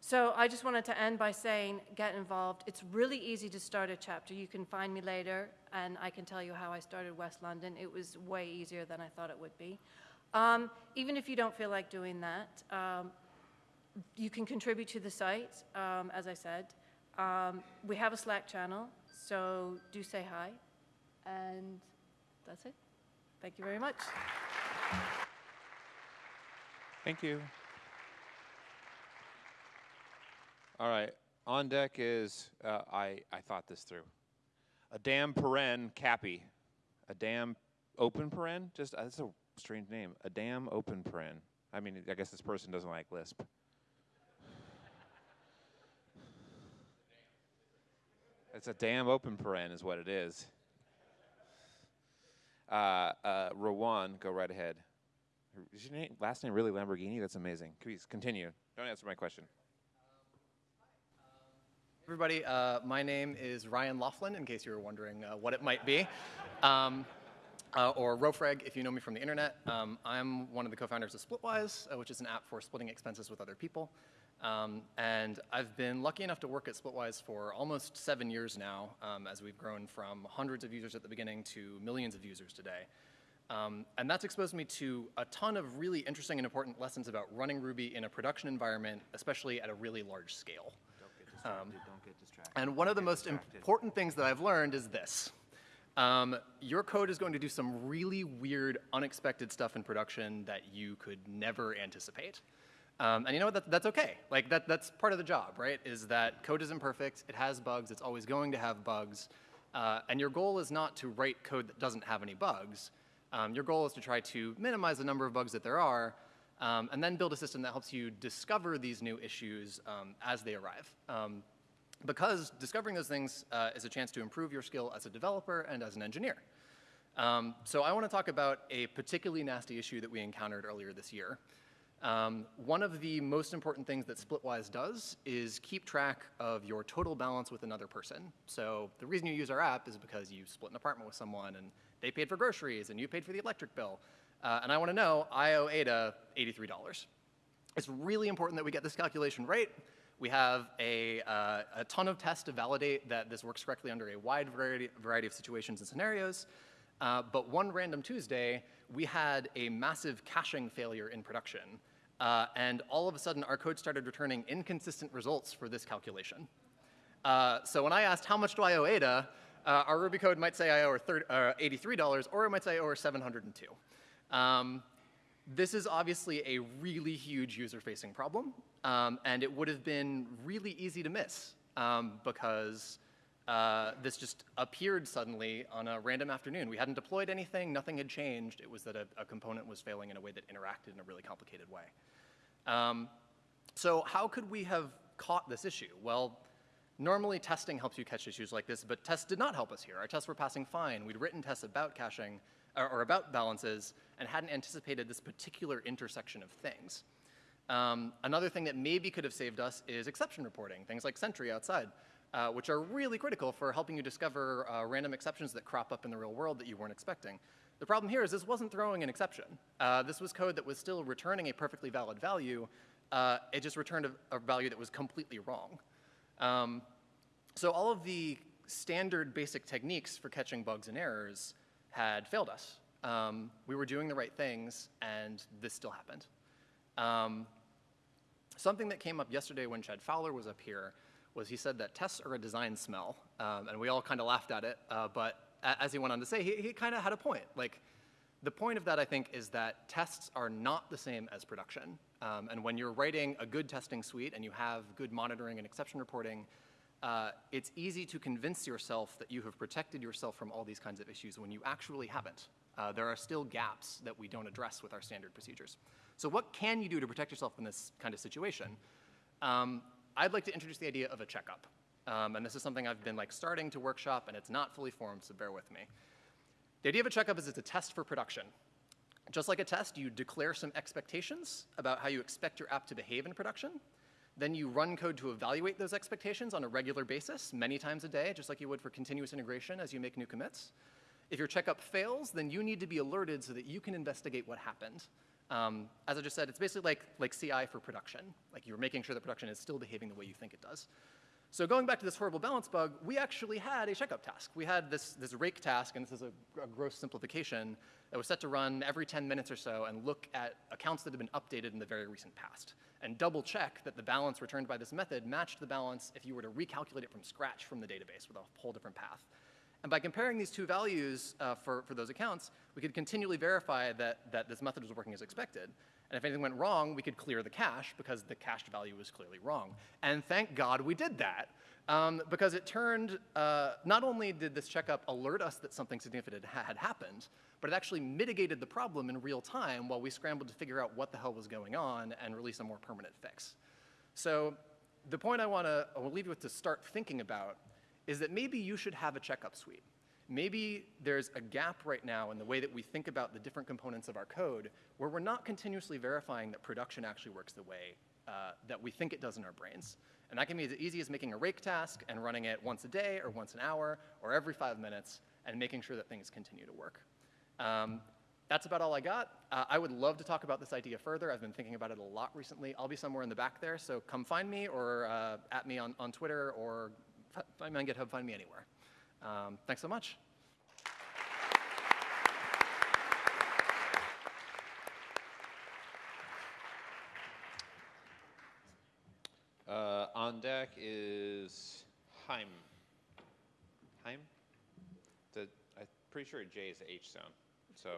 S12: So I just wanted to end by saying, get involved. It's really easy to start a chapter. You can find me later, and I can tell you how I started West London. It was way easier than I thought it would be. Um, even if you don't feel like doing that, um, you can contribute to the site, um, as I said. Um, we have a Slack channel, so do say hi. And that's it. Thank you very much.
S1: Thank you. All right. On deck is, uh, I, I thought this through. A damn paren cappy. A damn open paren? Just, uh, that's a strange name. A damn open paren. I mean, I guess this person doesn't like Lisp. It's a damn open paren, is what it is. Uh, uh, Rowan, go right ahead. Is your name, last name really Lamborghini? That's amazing. Please continue. Don't answer my question.
S13: Everybody, uh, my name is Ryan Laughlin, in case you were wondering uh, what it might be. Um, uh, or Rofreg, if you know me from the internet. Um, I'm one of the co-founders of Splitwise, uh, which is an app for splitting expenses with other people. Um, and I've been lucky enough to work at Splitwise for almost seven years now, um, as we've grown from hundreds of users at the beginning to millions of users today. Um, and that's exposed me to a ton of really interesting and important lessons about running Ruby in a production environment, especially at a really large scale.
S14: Don't get distracted, don't get distracted.
S13: And one of the most important things that I've learned is this. Um, your code is going to do some really weird, unexpected stuff in production that you could never anticipate. Um, and you know what? That, that's okay. Like that, that's part of the job, right? Is that code is imperfect. It has bugs. It's always going to have bugs. Uh, and your goal is not to write code that doesn't have any bugs. Um, your goal is to try to minimize the number of bugs that there are, um, and then build a system that helps you discover these new issues um, as they arrive. Because discovering those things uh, is a chance to improve your skill as a developer and as an engineer. Um, so I want to talk about a particularly nasty issue that we encountered earlier this year. Um, one of the most important things that Splitwise does is keep track of your total balance with another person. So the reason you use our app is because you split an apartment with someone and they paid for groceries and you paid for the electric bill. Uh, and I want to know, I owe Ada $83. It's really important that we get this calculation right. We have a, uh, a ton of tests to validate that this works correctly under a wide variety, variety of situations and scenarios. Uh, but one random Tuesday, we had a massive caching failure in production. Uh, and all of a sudden, our code started returning inconsistent results for this calculation. Uh, so when I asked, how much do I owe Ada, uh, our Ruby code might say I owe her uh, $83, or it might say I owe her 702. Um, this is obviously a really huge user-facing problem, um, and it would have been really easy to miss um, because uh, this just appeared suddenly on a random afternoon. We hadn't deployed anything, nothing had changed. It was that a, a component was failing in a way that interacted in a really complicated way. Um, so how could we have caught this issue? Well, normally testing helps you catch issues like this, but tests did not help us here. Our tests were passing fine. We'd written tests about caching, or, or about balances, and hadn't anticipated this particular intersection of things. Um, another thing that maybe could have saved us is exception reporting, things like Sentry outside uh, which are really critical for helping you discover uh, random exceptions that crop up in the real world that you weren't expecting. The problem here is this wasn't throwing an exception. Uh, this was code that was still returning a perfectly valid value. Uh, it just returned a, a, value that was completely wrong. Um, so all of the standard basic techniques for catching bugs and errors had failed us. Um, we were doing the right things, and this still happened. Um, something that came up yesterday when Chad Fowler was up here was he said that tests are a design smell, um, and we all kind of laughed at it. Uh, but as he went on to say, he, he kind of had a point. Like, the point of that, I think, is that tests are not the same as production. Um, and when you're writing a good testing suite and you have good monitoring and exception reporting, uh, it's easy to convince yourself that you have protected yourself from all these kinds of issues when you actually haven't. Uh, there are still gaps that we don't address with our standard procedures. So what can you do to protect yourself in this kind of situation? Um, I'd like to introduce the idea of a checkup. Um, and this is something I've been like starting to workshop and it's not fully formed, so bear with me. The idea of a checkup is it's a test for production. Just like a test, you declare some expectations about how you expect your app to behave in production. Then you run code to evaluate those expectations on a regular basis, many times a day, just like you would for continuous integration as you make new commits. If your checkup fails, then you need to be alerted so that you can investigate what happened. Um, as I just said, it's basically like, like CI for production. Like you're making sure the production is still behaving the way you think it does. So going back to this horrible balance bug, we actually had a checkup task. We had this, this rake task, and this is a, a, gross simplification, that was set to run every 10 minutes or so and look at accounts that have been updated in the very recent past, and double check that the balance returned by this method matched the balance if you were to recalculate it from scratch from the database with a whole different path. And by comparing these two values uh, for, for those accounts, we could continually verify that, that this method was working as expected. And if anything went wrong, we could clear the cache because the cached value was clearly wrong. And thank God we did that. Um, because it turned, uh, not only did this checkup alert us that something significant had happened, but it actually mitigated the problem in real time while we scrambled to figure out what the hell was going on and release a more permanent fix. So the point I want to leave you with to start thinking about is that maybe you should have a checkup suite. Maybe there's a gap right now in the way that we think about the different components of our code where we're not continuously verifying that production actually works the way uh, that we think it does in our brains. And that can be as easy as making a rake task and running it once a day or once an hour or every five minutes and making sure that things continue to work. Um, that's about all I got. Uh, I would love to talk about this idea further. I've been thinking about it a lot recently. I'll be somewhere in the back there, so come find me or uh, at me on, on Twitter or find me on GitHub, find me anywhere. Um, thanks so much.
S1: Uh, on deck is Heim. Heim? The, I'm pretty sure J is H sound. So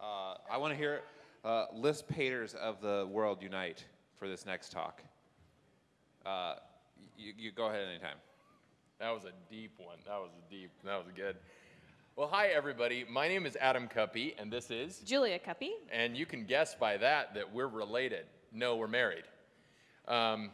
S1: uh, I want to hear uh, Lisp haters of the world unite for this next talk. Uh, you, you go ahead anytime.
S15: That was a deep one. That was a deep. That was good. Well, hi everybody. My name is Adam Cuppy, and this is
S16: Julia Cuppy.
S15: And you can guess by that that we're related. No, we're married. Um,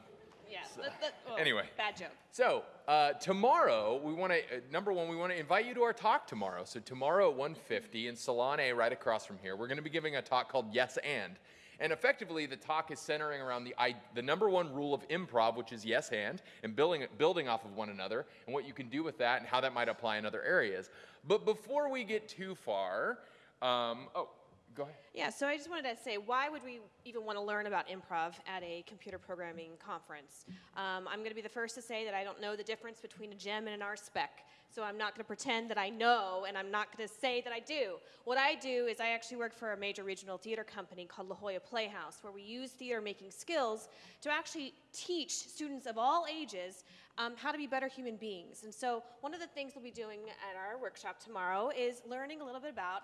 S16: Yeah. that- that- oh,
S15: Anyway.
S16: Bad joke.
S15: So uh, tomorrow, we want to uh, number one, we want to invite you to our talk tomorrow. So tomorrow at 1:50 in Salon A, right across from here, we're going to be giving a talk called Yes and. And effectively, the talk is centering around the, the number one rule of improv, which is yes and, and building, building off of one another, and what you can do with that, and how that might apply in other areas. But before we get too far, um, oh, go ahead.
S16: Yeah, so I just wanted to say, why would we even want to learn about improv at a computer programming conference? Um, I'm going to be the first to say that I don't know the difference between a gem and an RSpec. So I'm not going to pretend that I know, and I'm not going to say that I do. What I do is I actually work for a major regional theater company called La Jolla Playhouse, where we use theater making skills to actually teach students of all ages um, how to be better human beings. And so one of the things we'll be doing at our workshop tomorrow is learning a little bit about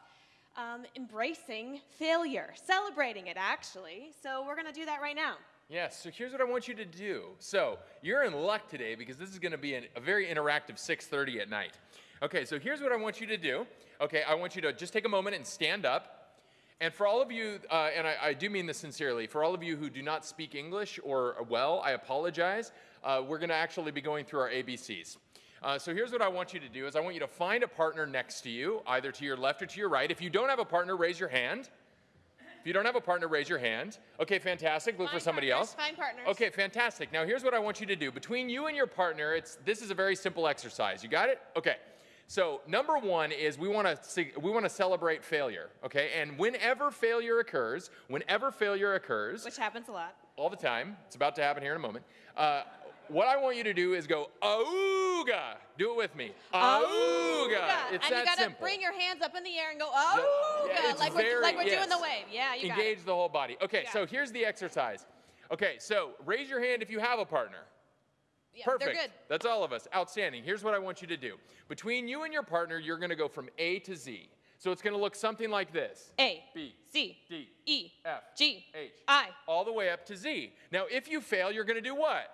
S16: um, embracing failure, celebrating it actually. So we're going to do that right now.
S15: Yes, so here's what I want you to do. So you're in luck today because this is going to be an, a very interactive 6:30 at night. Okay, so here's what I want you to do. Okay, I want you to just take a moment and stand up. And for all of you, uh, and I, I do mean this sincerely, for all of you who do not speak English or well, I apologize. Uh, we're going to actually be going through our ABCs. Uh, so here's what I want you to do: is I want you to find a partner next to you, either to your left or to your right. If you don't have a partner, raise your hand. If you don't have a partner, raise your hand. Okay, fantastic. Look for somebody else.
S16: Find partners.
S15: Okay, fantastic. Now here's what I want you to do. Between you and your partner, it's this is a very simple exercise. You got it? Okay. So number one is we want to we want to celebrate failure. Okay, and whenever failure occurs, whenever failure occurs,
S16: Which happens a lot.
S15: all the time, it's about to happen here in a moment. Uh, what I want you to do is go auga. Do it with me. Auga. It's
S16: and
S15: that
S16: you gotta
S15: simple.
S16: bring your hands up in the air and go, oh,
S15: Yeah,
S16: like, we're, like we're
S15: yes.
S16: doing the wave. Yeah, you got it.
S15: Engage the whole body. Okay, so here's the exercise. Okay, so raise your hand if you have a partner.
S16: Yeah,
S15: Perfect.
S16: They're good.
S15: That's all of us. Outstanding. Here's what I want you to do. Between you and your partner, you're going to go from A to Z. So it's going to look something like this.
S16: A,
S15: B,
S16: C,
S15: D,
S16: E,
S15: F,
S16: G,
S15: H,
S16: I.
S15: all the way up to Z. Now, if you fail, you're going to do what?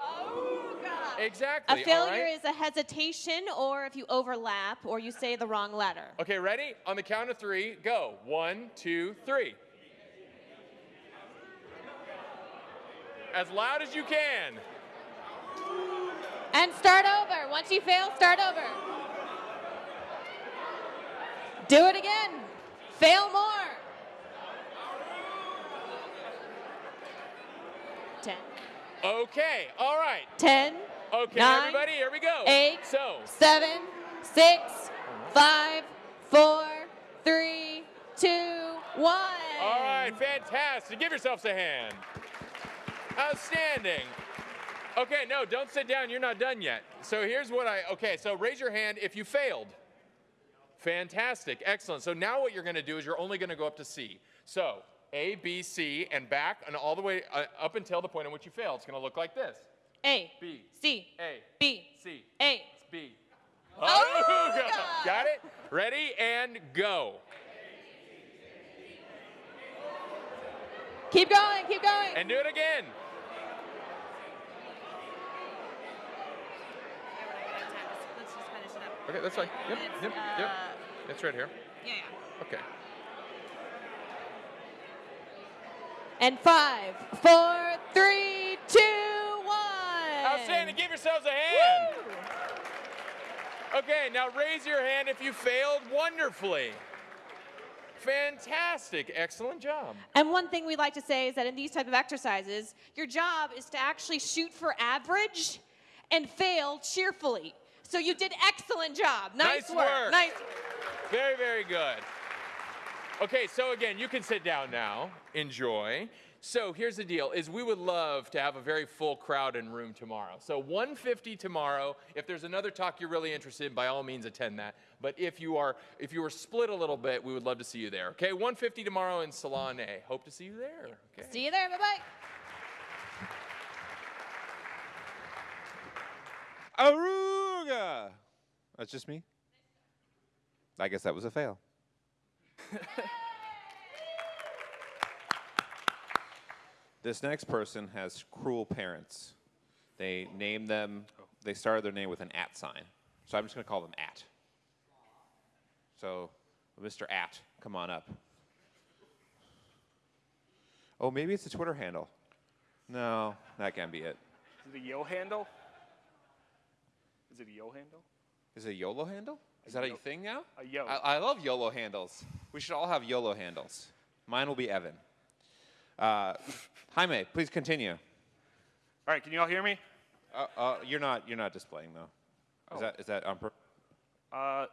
S16: A
S15: Exactly. A
S16: failure
S15: right?
S16: is a hesitation or if you overlap or you say the wrong letter.
S15: Okay, ready? On the count of three, go. One, two, three. As loud as you can.
S16: And start over. Once you fail, start over. Do it again. Fail more. 10,
S15: Okay, all right.
S16: 10,
S15: Okay,
S16: Nine,
S15: everybody, here we go.
S16: eight,
S15: So,
S16: 7, 6, 5, 4, 3, 2, 1.
S15: all right, fantastic. Give yourselves a hand. Outstanding. Okay, no, don't sit down. You're not done yet. So here's what I, okay, so raise your hand if you failed. Fantastic, excellent. So now what you're going to do is you're only going to go up to C. So A, B, C, and back and all the way uh, up until the point in which you fail. It's going to look like this.
S16: A,
S15: B,
S16: C,
S15: A,
S16: B,
S15: C,
S16: A.
S15: B.
S16: Oh,
S15: Got- Got it? Ready and go.
S16: Keep going, keep going.
S15: And do it again.
S16: Let's just finish it up.
S15: Okay, that's fine. Yep, yep, yep.
S16: uh,
S15: It's right here.
S16: Yeah, yeah.
S15: Okay.
S16: And five, four, three, two, one.
S15: Outstanding. Give yourselves a hand. Okay, now raise your hand if you failed wonderfully. Fantastic. Excellent job.
S16: And one thing we'd like to say is that in these type of exercises, your job is to actually shoot for average and fail cheerfully. So you did excellent job. Nice,
S15: Nice work.
S16: Nice.
S15: Very, very good. Okay, so again, you can sit down now. Enjoy. So here's the deal: is we would love to have a very full crowd in room tomorrow. So 150 tomorrow. If there's another talk you're really interested in, by all means attend that. But if you are if you are split a little bit, we would love to see you there. Okay, 150 tomorrow in Salon A. Hope to see you there. Okay.
S16: See you there. Bye bye.
S1: Aruga! That's just me? I guess that was a fail. this next person has cruel parents. They named them, they started their name with an at sign. So I'm just going to call them at. So, Mr. At, come on up. Oh, maybe it's a Twitter handle. No, that can't be it.
S17: Is it a yo handle? Is it a yo handle?
S1: Is it a YOLO handle? Is that a
S17: yo-
S1: thing now?
S17: A yo.
S1: I, I love YOLO handles. We should all have YOLO handles. Mine will be Evan. Uh, Jaime, please continue.
S17: All right, can you all hear me?
S1: Uh, uh, you're not. You're not displaying though. Is
S17: Oh.
S1: that? Is that on purpose?
S17: Uh,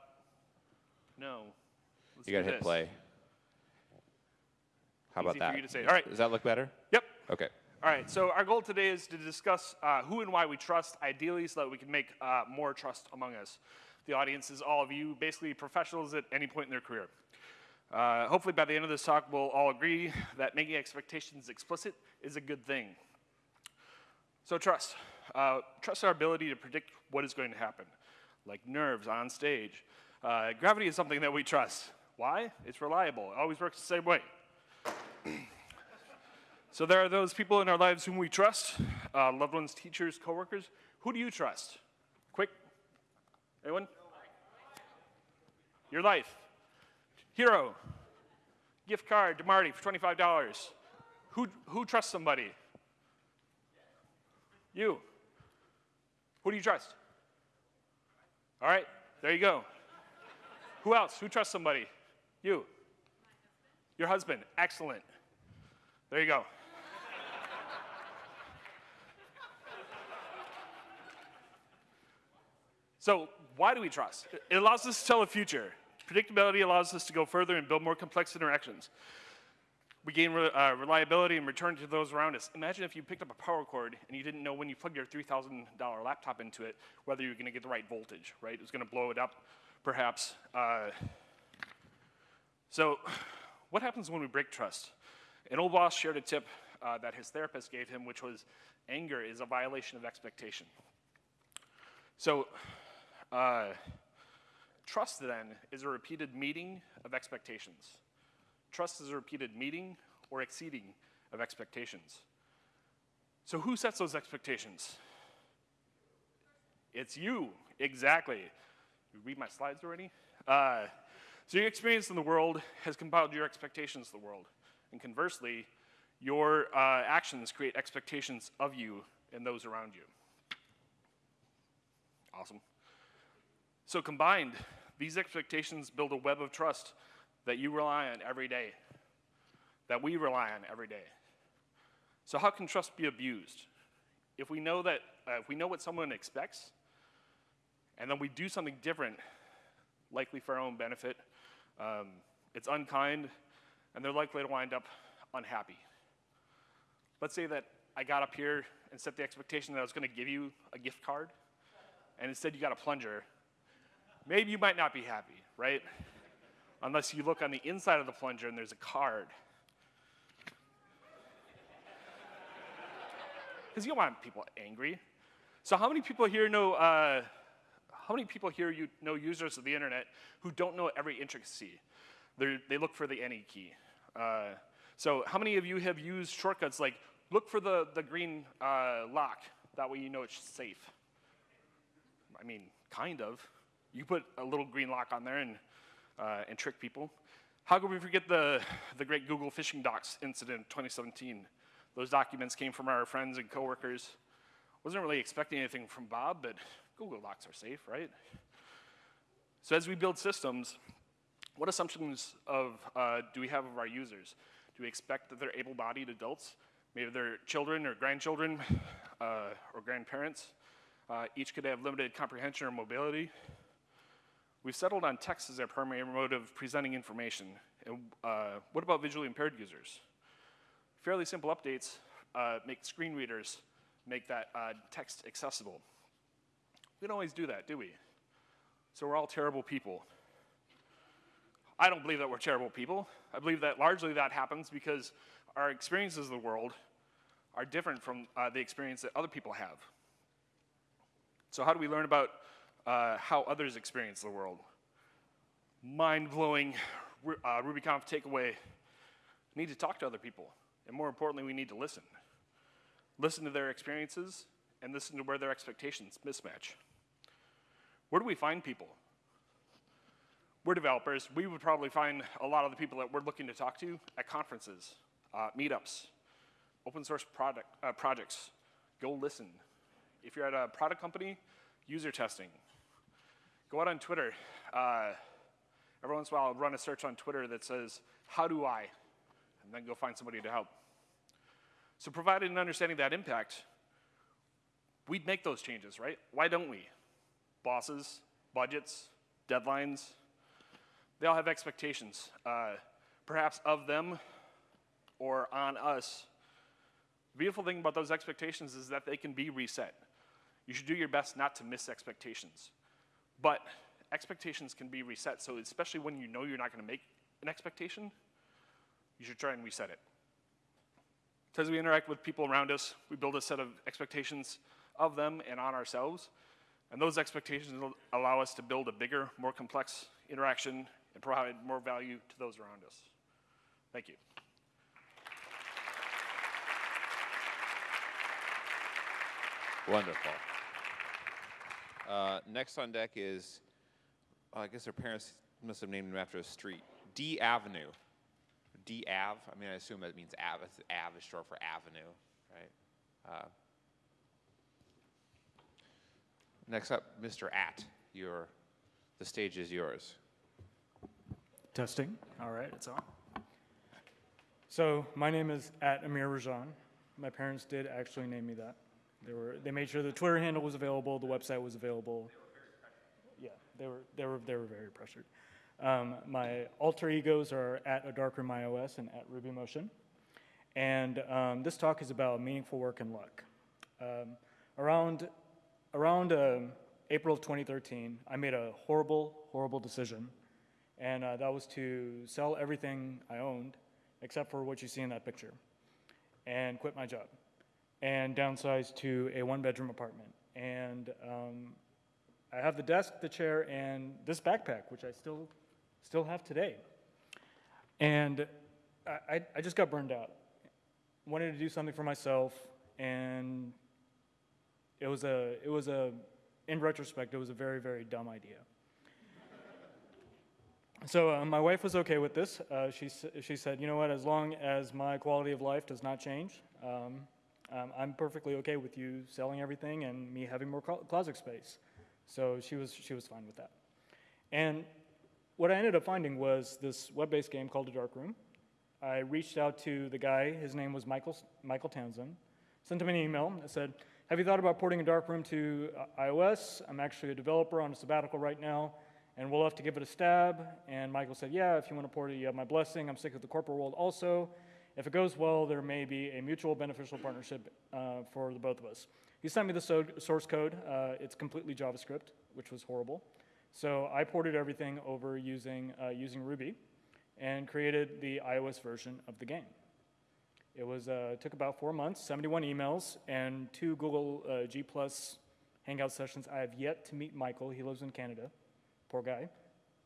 S17: no. Let's
S1: You gotta hit
S17: this.
S1: play. How about
S17: Easy for
S1: that?
S17: you to say. All right.
S1: Does that look better?
S17: Yep.
S1: Okay.
S17: All right, so our goal today is to discuss uh, who and why we trust, ideally, so that we can make uh, more trust among us. The audience is all of you, basically professionals at any point in their career. Uh, hopefully, by the end of this talk, we'll all agree that making expectations explicit is a good thing. So, trust. Uh, trust our ability to predict what is going to happen, like nerves on stage. Uh, gravity is something that we trust. Why? It's reliable, it always works the same way. So there are those people in our lives whom we trust, uh, loved ones, teachers, coworkers. Who do you trust? Quick. Anyone? Your life. Hero. Gift card to Marty for $25. Who, who trusts somebody? You. Who do you trust? All right, there you go. Who else? Who trusts somebody? You. Your husband. Excellent. There you go. So, why do we trust? It allows us to tell the future. Predictability allows us to go further and build more complex interactions. We gain re- uh, reliability and return to those around us. Imagine if you picked up a power cord and you didn't know when you plugged your $3,000 laptop into it whether you're going to get the right voltage, right? It was going to blow it up, perhaps. Uh, so, what happens when we break trust? An old boss shared a tip uh, that his therapist gave him, which was anger is a violation of expectation. So, uh, trust then is a repeated meeting of expectations. Trust is a repeated meeting or exceeding of expectations. So, who sets those expectations? It's you, exactly. You read my slides already? Uh, so, your experience in the world has compiled your expectations of the world. And conversely, your uh, actions create expectations of you and those around you. Awesome. So, combined, these expectations build a web of trust that you rely on every day, that we rely on every day. So, how can trust be abused? If we know that, uh, if we know what someone expects, and then we do something different, likely for our own benefit, um, it's unkind, and they're likely to wind up unhappy. Let's say that I got up here and set the expectation that I was going to give you a gift card, and instead you got a plunger. Maybe you might not be happy, right? Unless you look on the inside of the plunger and there's a card. Because you don't want people angry. So, how many people here know? Uh, how many people here you know users of the internet who don't know every intricacy? They're, they look for the any key. Uh, so, how many of you have used shortcuts like look for the, the green uh, lock? That way you know it's safe. I mean, kind of. You put a little green lock on there and, uh, and trick people. How could we forget the, the great Google phishing docs incident in 2017? Those documents came from our friends and coworkers. Wasn't really expecting anything from Bob, but Google Docs are safe, right? So as we build systems, what assumptions of uh, do we have of our users? Do we expect that they're able-bodied adults? Maybe they're children or grandchildren uh, or grandparents. Uh, each could have limited comprehension or mobility. We've settled on text as our primary mode of presenting information. And uh, what about visually impaired users? Fairly simple updates uh, make screen readers make that uh, text accessible. We don't always do that, do we? So we're all terrible people. I don't believe that we're terrible people. I believe that largely that happens because our experiences of the world are different from uh, the experience that other people have. So, how do we learn about uh, how others experience the world? Mind blowing uh, RubyConf takeaway we need to talk to other people. And more importantly, we need to listen. Listen to their experiences and listen to where their expectations mismatch. Where do we find people? We're developers. We would probably find a lot of the people that we're looking to talk to at conferences, uh, meetups, open source product, uh, projects. Go listen. If you're at a product company, user testing. Go out on Twitter. Uh, every once in a while, I'll run a search on Twitter that says, how do I? And then go find somebody to help. So provided an understanding that impact, we'd make those changes, right? Why don't we? Bosses, budgets, deadlines, they all have expectations, uh, perhaps of them or on us. The beautiful thing about those expectations is that they can be reset. You should do your best not to miss expectations. But expectations can be reset, so especially when you know you're not going to make an expectation, you should try and reset it. So as we interact with people around us, we build a set of expectations of them and on ourselves. And those expectations allow us to build a bigger, more complex interaction and provide more value to those around us. Thank you.
S1: Wonderful. Uh, next on deck is, I guess their parents must have named him after a street. D Avenue. D Ave. I mean, I assume that means Ave. Ave is short for avenue, right? Uh, next up, Mr. At. Your, the stage is yours.
S18: Testing. All right, it's on. So my name is at Amir Rajan. My parents did actually name me that. They were they made sure the Twitter handle was available, the website was available. Yeah, they were they were they were very pressured. Um, my alter egos are at a darkroom iOS and at RubyMotion. And um, this talk is about meaningful work and luck. Um, around around um, April of 2013, I made a horrible, horrible decision. And uh, that was to sell everything I owned, except for what you see in that picture, and quit my job, and downsized to a one bedroom apartment. And um, I have the desk, the chair, and this backpack, which I still, still have today. And I, I, just got burned out. Wanted to do something for myself, and it was a, it was a, in retrospect, it was a very, very dumb idea. So uh, my wife was okay with this. Uh, she, she said, you know what, as long as my quality of life does not change, um, um, I'm perfectly okay with you selling everything and me having more closet space. So she was, she was fine with that. And what I ended up finding was this web-based game called The Dark Room. I reached out to the guy, his name was Michael, Michael Townsend, sent him an email. I said, have you thought about porting a dark room to uh, iOS? I'm actually a developer on a sabbatical right now, and we'll have to give it a stab. And Michael said, yeah, if you want to port it, you have my blessing. I'm sick of the corporate world also. If it goes well, there may be a mutual beneficial partnership uh, for the both of us. He sent me the so- source code. Uh, it's completely JavaScript, which was horrible. So I ported everything over using, uh, using Ruby and created the iOS version of the game. It was uh, took about four months, 71 emails, and two Google uh, G Plus Hangout sessions. I have yet to meet Michael. He lives in Canada. Poor guy.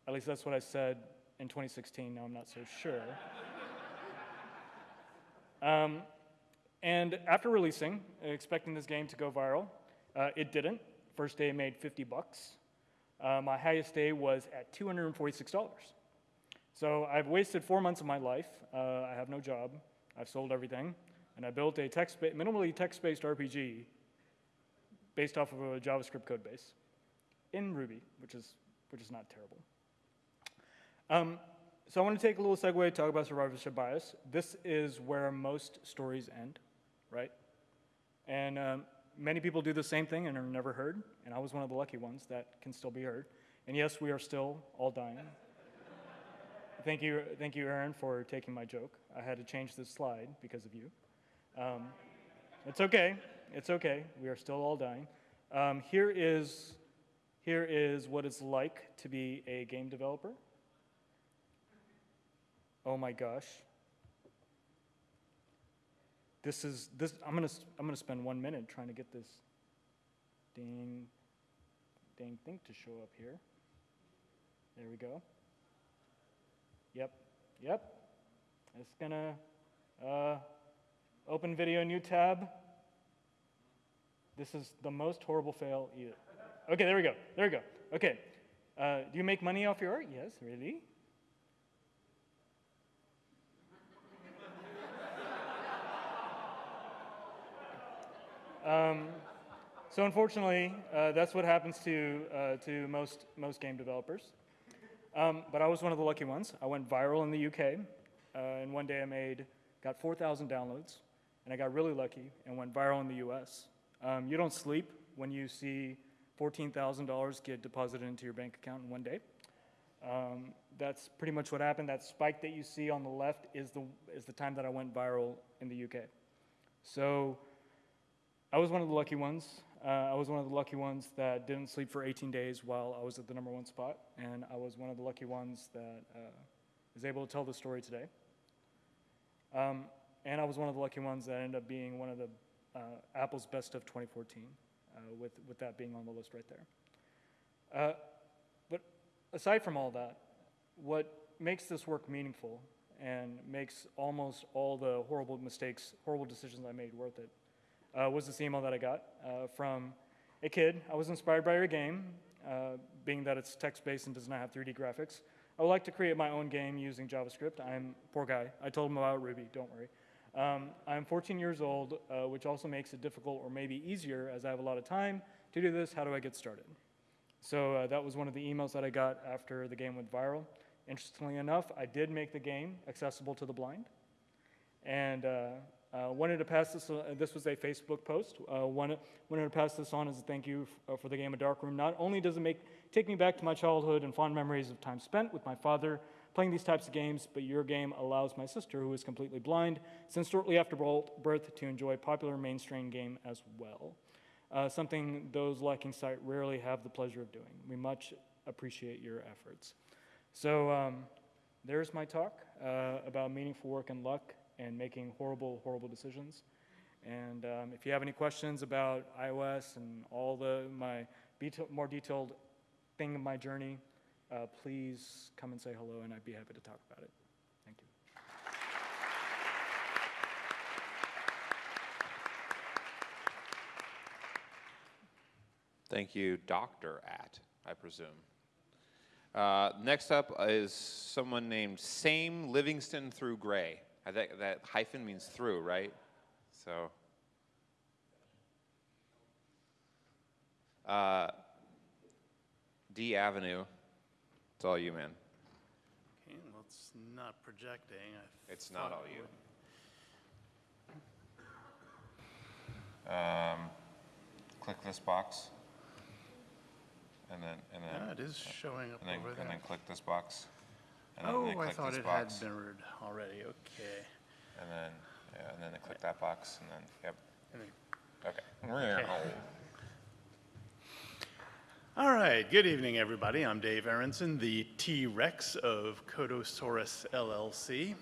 S18: At least that's what I said in 2016. Now I'm not so sure. Um, and after releasing, expecting this game to go viral, uh, it didn't. First day made 50 bucks. Uh, my highest day was at $246. So I've wasted four months of my life. Uh, I have no job. I've sold everything, and I built a text minimally text-based RPG based off of a JavaScript code base in Ruby, which is which is not terrible. Um, so I want to take a little segue, to talk about survivorship bias. This is where most stories end, right? And um, many people do the same thing and are never heard, and I was one of the lucky ones that can still be heard. And yes, we are still all dying. thank you, thank you, Aaron, for taking my joke. I had to change this slide because of you. Um, it's okay. It's okay. We are still all dying. Um, here is here is what it's like to be a game developer. Oh my gosh. This is this. I'm gonna I'm gonna spend one minute trying to get this dang dang thing to show up here. There we go. Yep. Yep. It's gonna uh, open video, new tab. This is the most horrible fail either. Okay, there we go. There we go. Okay. Uh, do you make money off your art? Yes, really? Um, So unfortunately, uh, that's what happens to, uh, to most, most game developers. Um, but I was one of the lucky ones. I went viral in the UK, uh, and one day I made, got 4,000 downloads, and I got really lucky and went viral in the US. Um, you don't sleep when you see $14,000 get deposited into your bank account in one day. Um, that's pretty much what happened. That spike that you see on the left is the, is the time that I went viral in the UK. So I was one of the lucky ones. Uh, I was one of the lucky ones that didn't sleep for 18 days while I was at the number one spot, and I was one of the lucky ones that uh, is able to tell the story today. Um, and I was one of the lucky ones that ended up being one of the uh, Apple's best of 2014, uh, with, with that being on the list right there. Uh, but aside from all that, what makes this work meaningful and makes almost all the horrible mistakes, horrible decisions I made worth it uh, was this email that I got uh, from a kid. I was inspired by your game, uh, being that it's text-based and does not have 3D graphics. I would like to create my own game using JavaScript. I'm poor guy. I told him about Ruby. Don't worry. Um, I'm 14 years old, uh, which also makes it difficult or maybe easier as I have a lot of time to do this. How do I get started? So uh, that was one of the emails that I got after the game went viral. Interestingly enough, I did make the game accessible to the blind. And uh, uh, wanted to pass this, uh, this was a Facebook post. Uh, wanted, wanted to pass this on as a thank you f- uh, for the game of Darkroom. Not only does it make, take me back to my childhood and fond memories of time spent with my father playing these types of games, but your game allows my sister, who is completely blind, since shortly after birth, to enjoy a popular mainstream game as well. Uh, something those lacking sight rarely have the pleasure of doing. We much appreciate your efforts. So um, there's my talk uh, about meaningful work and luck and making horrible, horrible decisions. And um, if you have any questions about iOS and all the my more detailed thing of my journey, uh, please come and say hello, and I'd be happy to talk about it. Thank you.
S1: Thank you, Dr. At, I presume. Uh, next up is someone named Same Livingston Through Gray. I think that hyphen means through, right? So. Uh, D Avenue, it's all you, man.
S19: Okay, well, it's not projecting. I
S1: It's not all you. Um, click this box. And then, and then.
S19: Yeah, it is showing up
S1: and then,
S19: over
S1: And then click this box. And then,
S19: Oh, I
S1: click
S19: thought
S1: this
S19: it
S1: box.
S19: had mirrored already. Okay.
S1: And then, yeah, and then they click that box, and then, yep.
S19: And then-
S1: Okay.
S19: All right, good evening, everybody. I'm Dave Aronson, the T-Rex of Codosaurus LLC.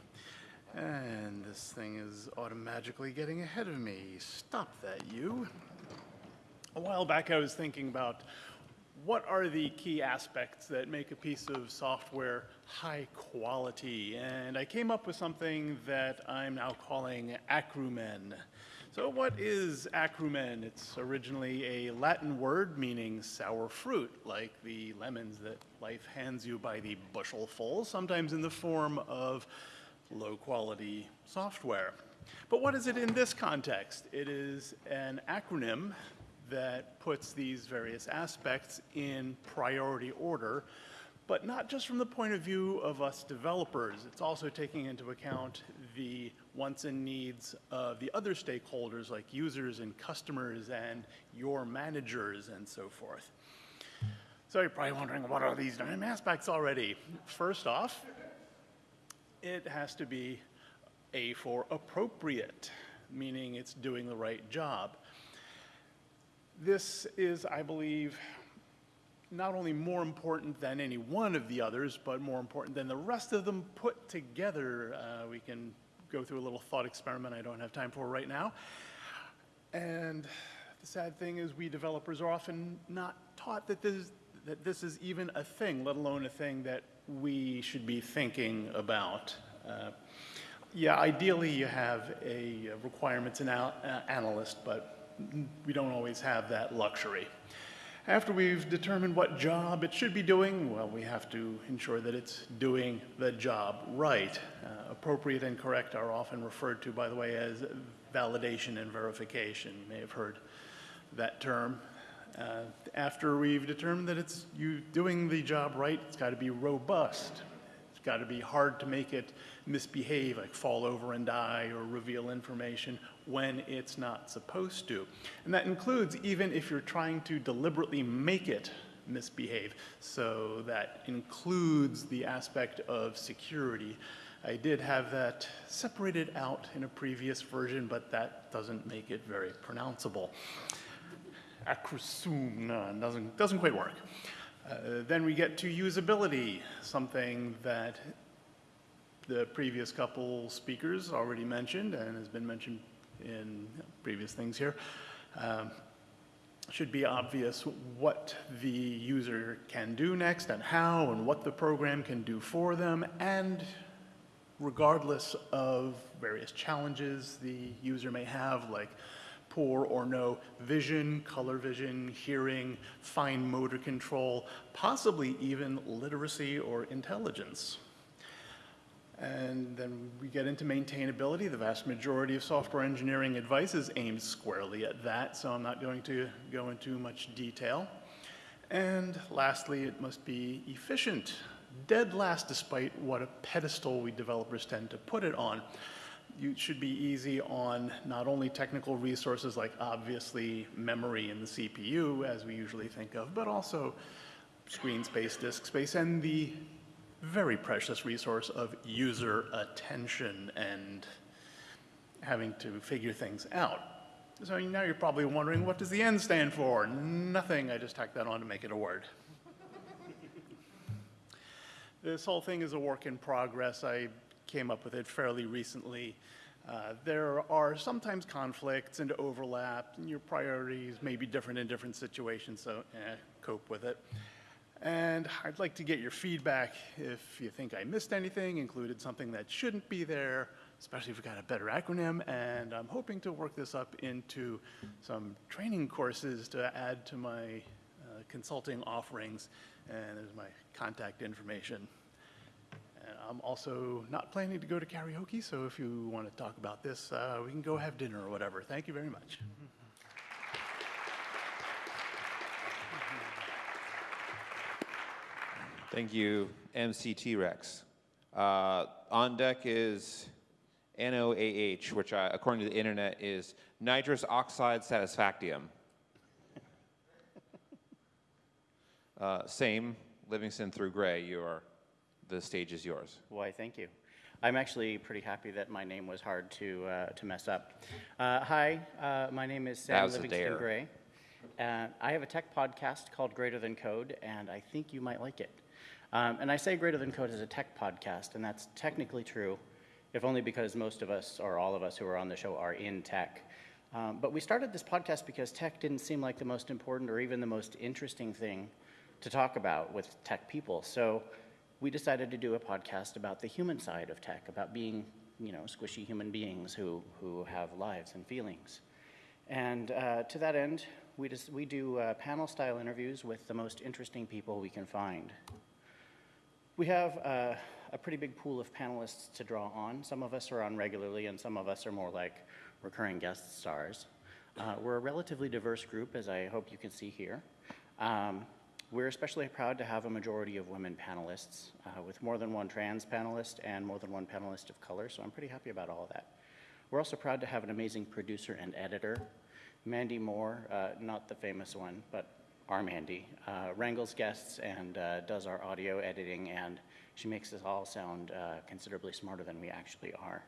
S19: And this thing is automatically getting ahead of me. Stop that, you. A while back, I was thinking about what are the key aspects that make a piece of software high quality? And I came up with something that I'm now calling acrumen. So, what is acrumen? It's originally a Latin word meaning sour fruit, like the lemons that life hands you by the bushelful, sometimes in the form of low quality software. But what is it in this context? It is an acronym that puts these various aspects in priority order, but not just from the point of view of us developers. It's also taking into account the wants and needs of the other stakeholders like users and customers and your managers and so forth. So you're probably wondering, what are these nine aspects already? First off, it has to be A for appropriate, meaning it's doing the right job. This is, I believe, not only more important than any one of the others, but more important than the rest of them put together. Uh, we can go through a little thought experiment I don't have time for right now. And the sad thing is we developers are often not taught that this, is- that this is even a thing, let alone a thing that we should be thinking about. Uh, yeah, ideally you have a requirements uh, analyst, but we don't always have that luxury. After we've determined what job it should be doing, well, we have to ensure that it's doing the job right. Uh, appropriate and correct are often referred to, by the way, as validation and verification. You may have heard that term. Uh, after we've determined that it's you doing the job right, it's got to be robust. It's got to be hard to make it misbehave, like fall over and die or reveal information when it's not supposed to. And that includes even if you're trying to deliberately make it misbehave. So that includes the aspect of security. I did have that separated out in a previous version, but that doesn't make it very pronounceable. Acrosum, doesn't, doesn't quite work. Uh, then we get to usability, something that the previous couple speakers already mentioned and has been mentioned in previous things here. Um, should be obvious what the user can do next and how and what the program can do for them and regardless of various challenges the user may have like poor or no vision, color vision, hearing, fine motor control, possibly even literacy or intelligence. And then we get into maintainability. The vast majority of software engineering advice is aimed squarely at that, so I'm not going to go into much detail. And lastly, it must be efficient, dead last despite what a pedestal we developers tend to put it on you should be easy on not only technical resources like obviously memory and the CPU as we usually think of, but also screen space, disk space, and the very precious resource of user attention and having to figure things out. So now you're probably wondering, what does the N stand for? Nothing, I just tacked that on to make it a word. this whole thing is a work in progress. I came up with it fairly recently. Uh, there are sometimes conflicts and overlap, and your priorities may be different in different situations, so eh, cope with it. And I'd like to get your feedback if you think I missed anything, included something that shouldn't be there, especially if we've got a better acronym. And I'm hoping to work this up into some training courses to add to my uh, consulting offerings. And there's my contact information. And I'm also not planning to go to karaoke, so if you want to talk about this, uh, we can go have dinner or whatever. Thank you very much.
S1: Thank you, MCT Rex. Uh, on deck is NOAH, which I, according to the internet is nitrous oxide satisfactium. Uh, same, Livingston through Gray, you are the stage is yours.
S20: Why, thank you. I'm actually pretty happy that my name was hard to, uh, to mess up. Uh, hi, uh, my name is Sam Livingston Gray. Uh, I have a tech podcast called Greater Than Code, and I think you might like it. Um, and I say Greater Than Code is a tech podcast, and that's technically true, if only because most of us, or all of us who are on the show, are in tech. Um, but we started this podcast because tech didn't seem like the most important or even the most interesting thing to talk about with tech people. So we decided to do a podcast about the human side of tech, about being, you know, squishy human beings who, who have lives and feelings. And uh, to that end, we, just, we do uh, panel-style interviews with the most interesting people we can find. We have uh, a pretty big pool of panelists to draw on. Some of us are on regularly, and some of us are more like recurring guest stars. Uh, we're a relatively diverse group, as I hope you can see here. Um, we're especially proud to have a majority of women panelists, uh, with more than one trans panelist and more than one panelist of color, so I'm pretty happy about all of that. We're also proud to have an amazing producer and editor. Mandy Moore, uh, not the famous one, but our Mandy, uh, wrangles guests and uh, does our audio editing, and she makes us all sound uh, considerably smarter than we actually are.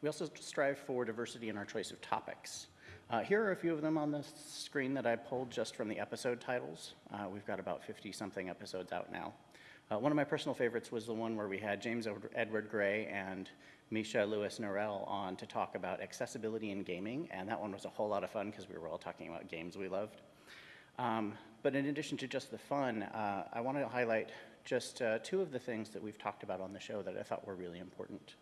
S20: We also strive for diversity in our choice of topics. Uh, here are a few of them on the screen that I pulled just from the episode titles. Uh, we've got about 50 something episodes out now. Uh, one of my personal favorites was the one where we had James Edward Gray and Misha Lewis Norell on to talk about accessibility in gaming, and that one was a whole lot of fun because we were all talking about games we loved. Um, but in addition to just the fun, uh, I want to highlight just uh, two of the things that we've talked about on the show that I thought were really important.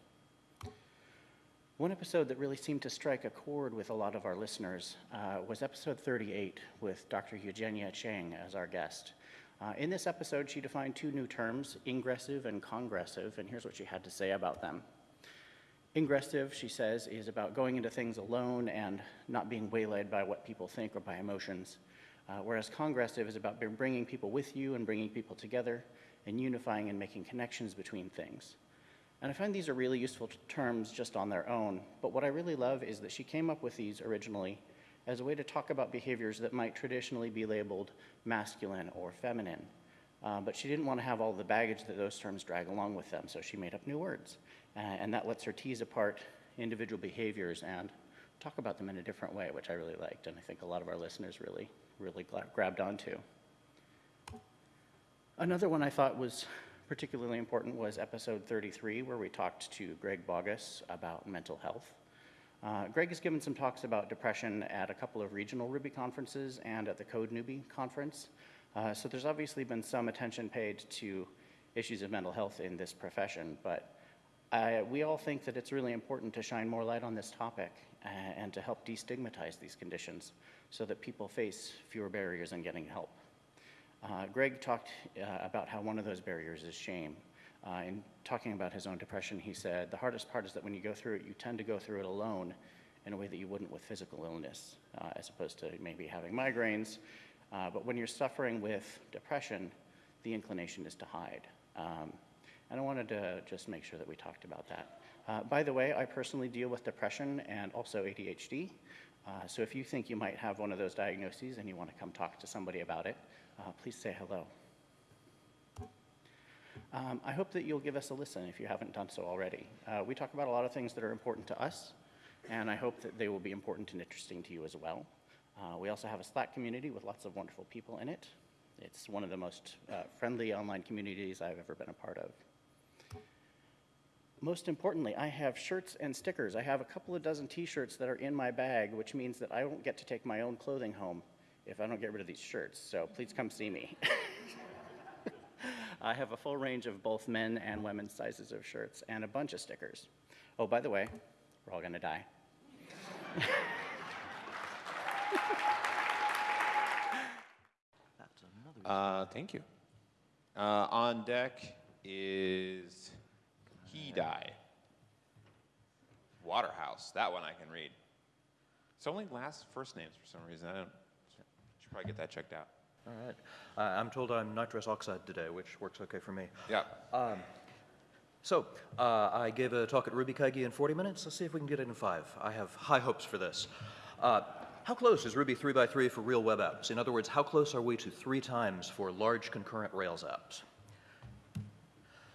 S20: One episode that really seemed to strike a chord with a lot of our listeners uh, was episode 38 with Dr. Eugenia Cheng as our guest. Uh, in this episode, she defined two new terms, ingressive and congressive, and here's what she had to say about them. Ingressive, she says, is about going into things alone and not being waylaid by what people think or by emotions. Uh, whereas congressive is about bringing people with you and bringing people together and unifying and making connections between things. And I find these are really useful terms just on their own, but what I really love is that she came up with these originally as a way to talk about behaviors that might traditionally be labeled masculine or feminine. Uh, but she didn't want to have all the baggage that those terms drag along with them, so she made up new words. Uh, and that lets her tease apart individual behaviors and talk about them in a different way, which I really liked, and I think a lot of our listeners really, really grabbed onto. Another one I thought was particularly important was episode 33, where we talked to Greg Baugues about mental health. Uh, Greg has given some talks about depression at a couple of regional Ruby conferences and at the Code Newbie conference. Uh, so there's obviously been some attention paid to issues of mental health in this profession, but uh, we all think that it's really important to shine more light on this topic uh, and to help destigmatize these conditions so that people face fewer barriers in getting help. Uh, Greg talked uh, about how one of those barriers is shame. Uh, in talking about his own depression, he said, the hardest part is that when you go through it, you tend to go through it alone in a way that you wouldn't with physical illness, as opposed to maybe having migraines. But when you're suffering with depression, the inclination is to hide. Um, and I wanted to just make sure that we talked about that. Uh, by the way, I personally deal with depression and also ADHD. Uh, so if you think you might have one of those diagnoses and you want to come talk to somebody about it, uh, please say hello. Um, I hope that you'll give us a listen if you haven't done so already. Uh, we talk about a lot of things that are important to us, and I hope that they will be important and interesting to you as well. Uh, we also have a Slack community with lots of wonderful people in it. It's one of the most uh, friendly online communities I've ever been a part of most importantly, I have shirts and stickers. I have a couple of dozen t-shirts that are in my bag, which means that I won't get to take my own clothing home if I don't get rid of these shirts. So please come see me. I have a full range of both men and women's sizes of shirts and a bunch of stickers. Oh, by the way, we're all going to die.
S1: uh, thank you. Uh, on deck is he died. Waterhouse. That one I can read. It's only last first names for some reason. I don't. Should probably get that checked out.
S21: All right. Uh, I'm told I'm nitrous oxide today, which works okay for me.
S1: Yeah.
S21: Um, so, uh, I gave a talk at RubyKaigi in 40 minutes. Let's see if we can get it in five. I have high hopes for this. Uh, how close is Ruby 3x3 for real web apps? In other words, how close are we to three times for large concurrent Rails apps?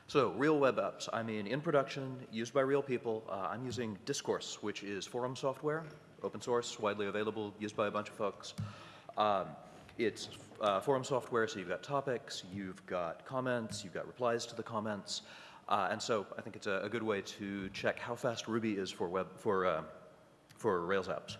S21: So real web apps, I mean in production, used by real people. Uh, I'm using Discourse, which is forum software, open source, widely available, used by a bunch of folks. Um, it's uh, forum software, so you've got topics, you've got comments, you've got replies to the comments. Uh, and so I think it's a, a, good way to check how fast Ruby is for, web, for, uh, for Rails apps.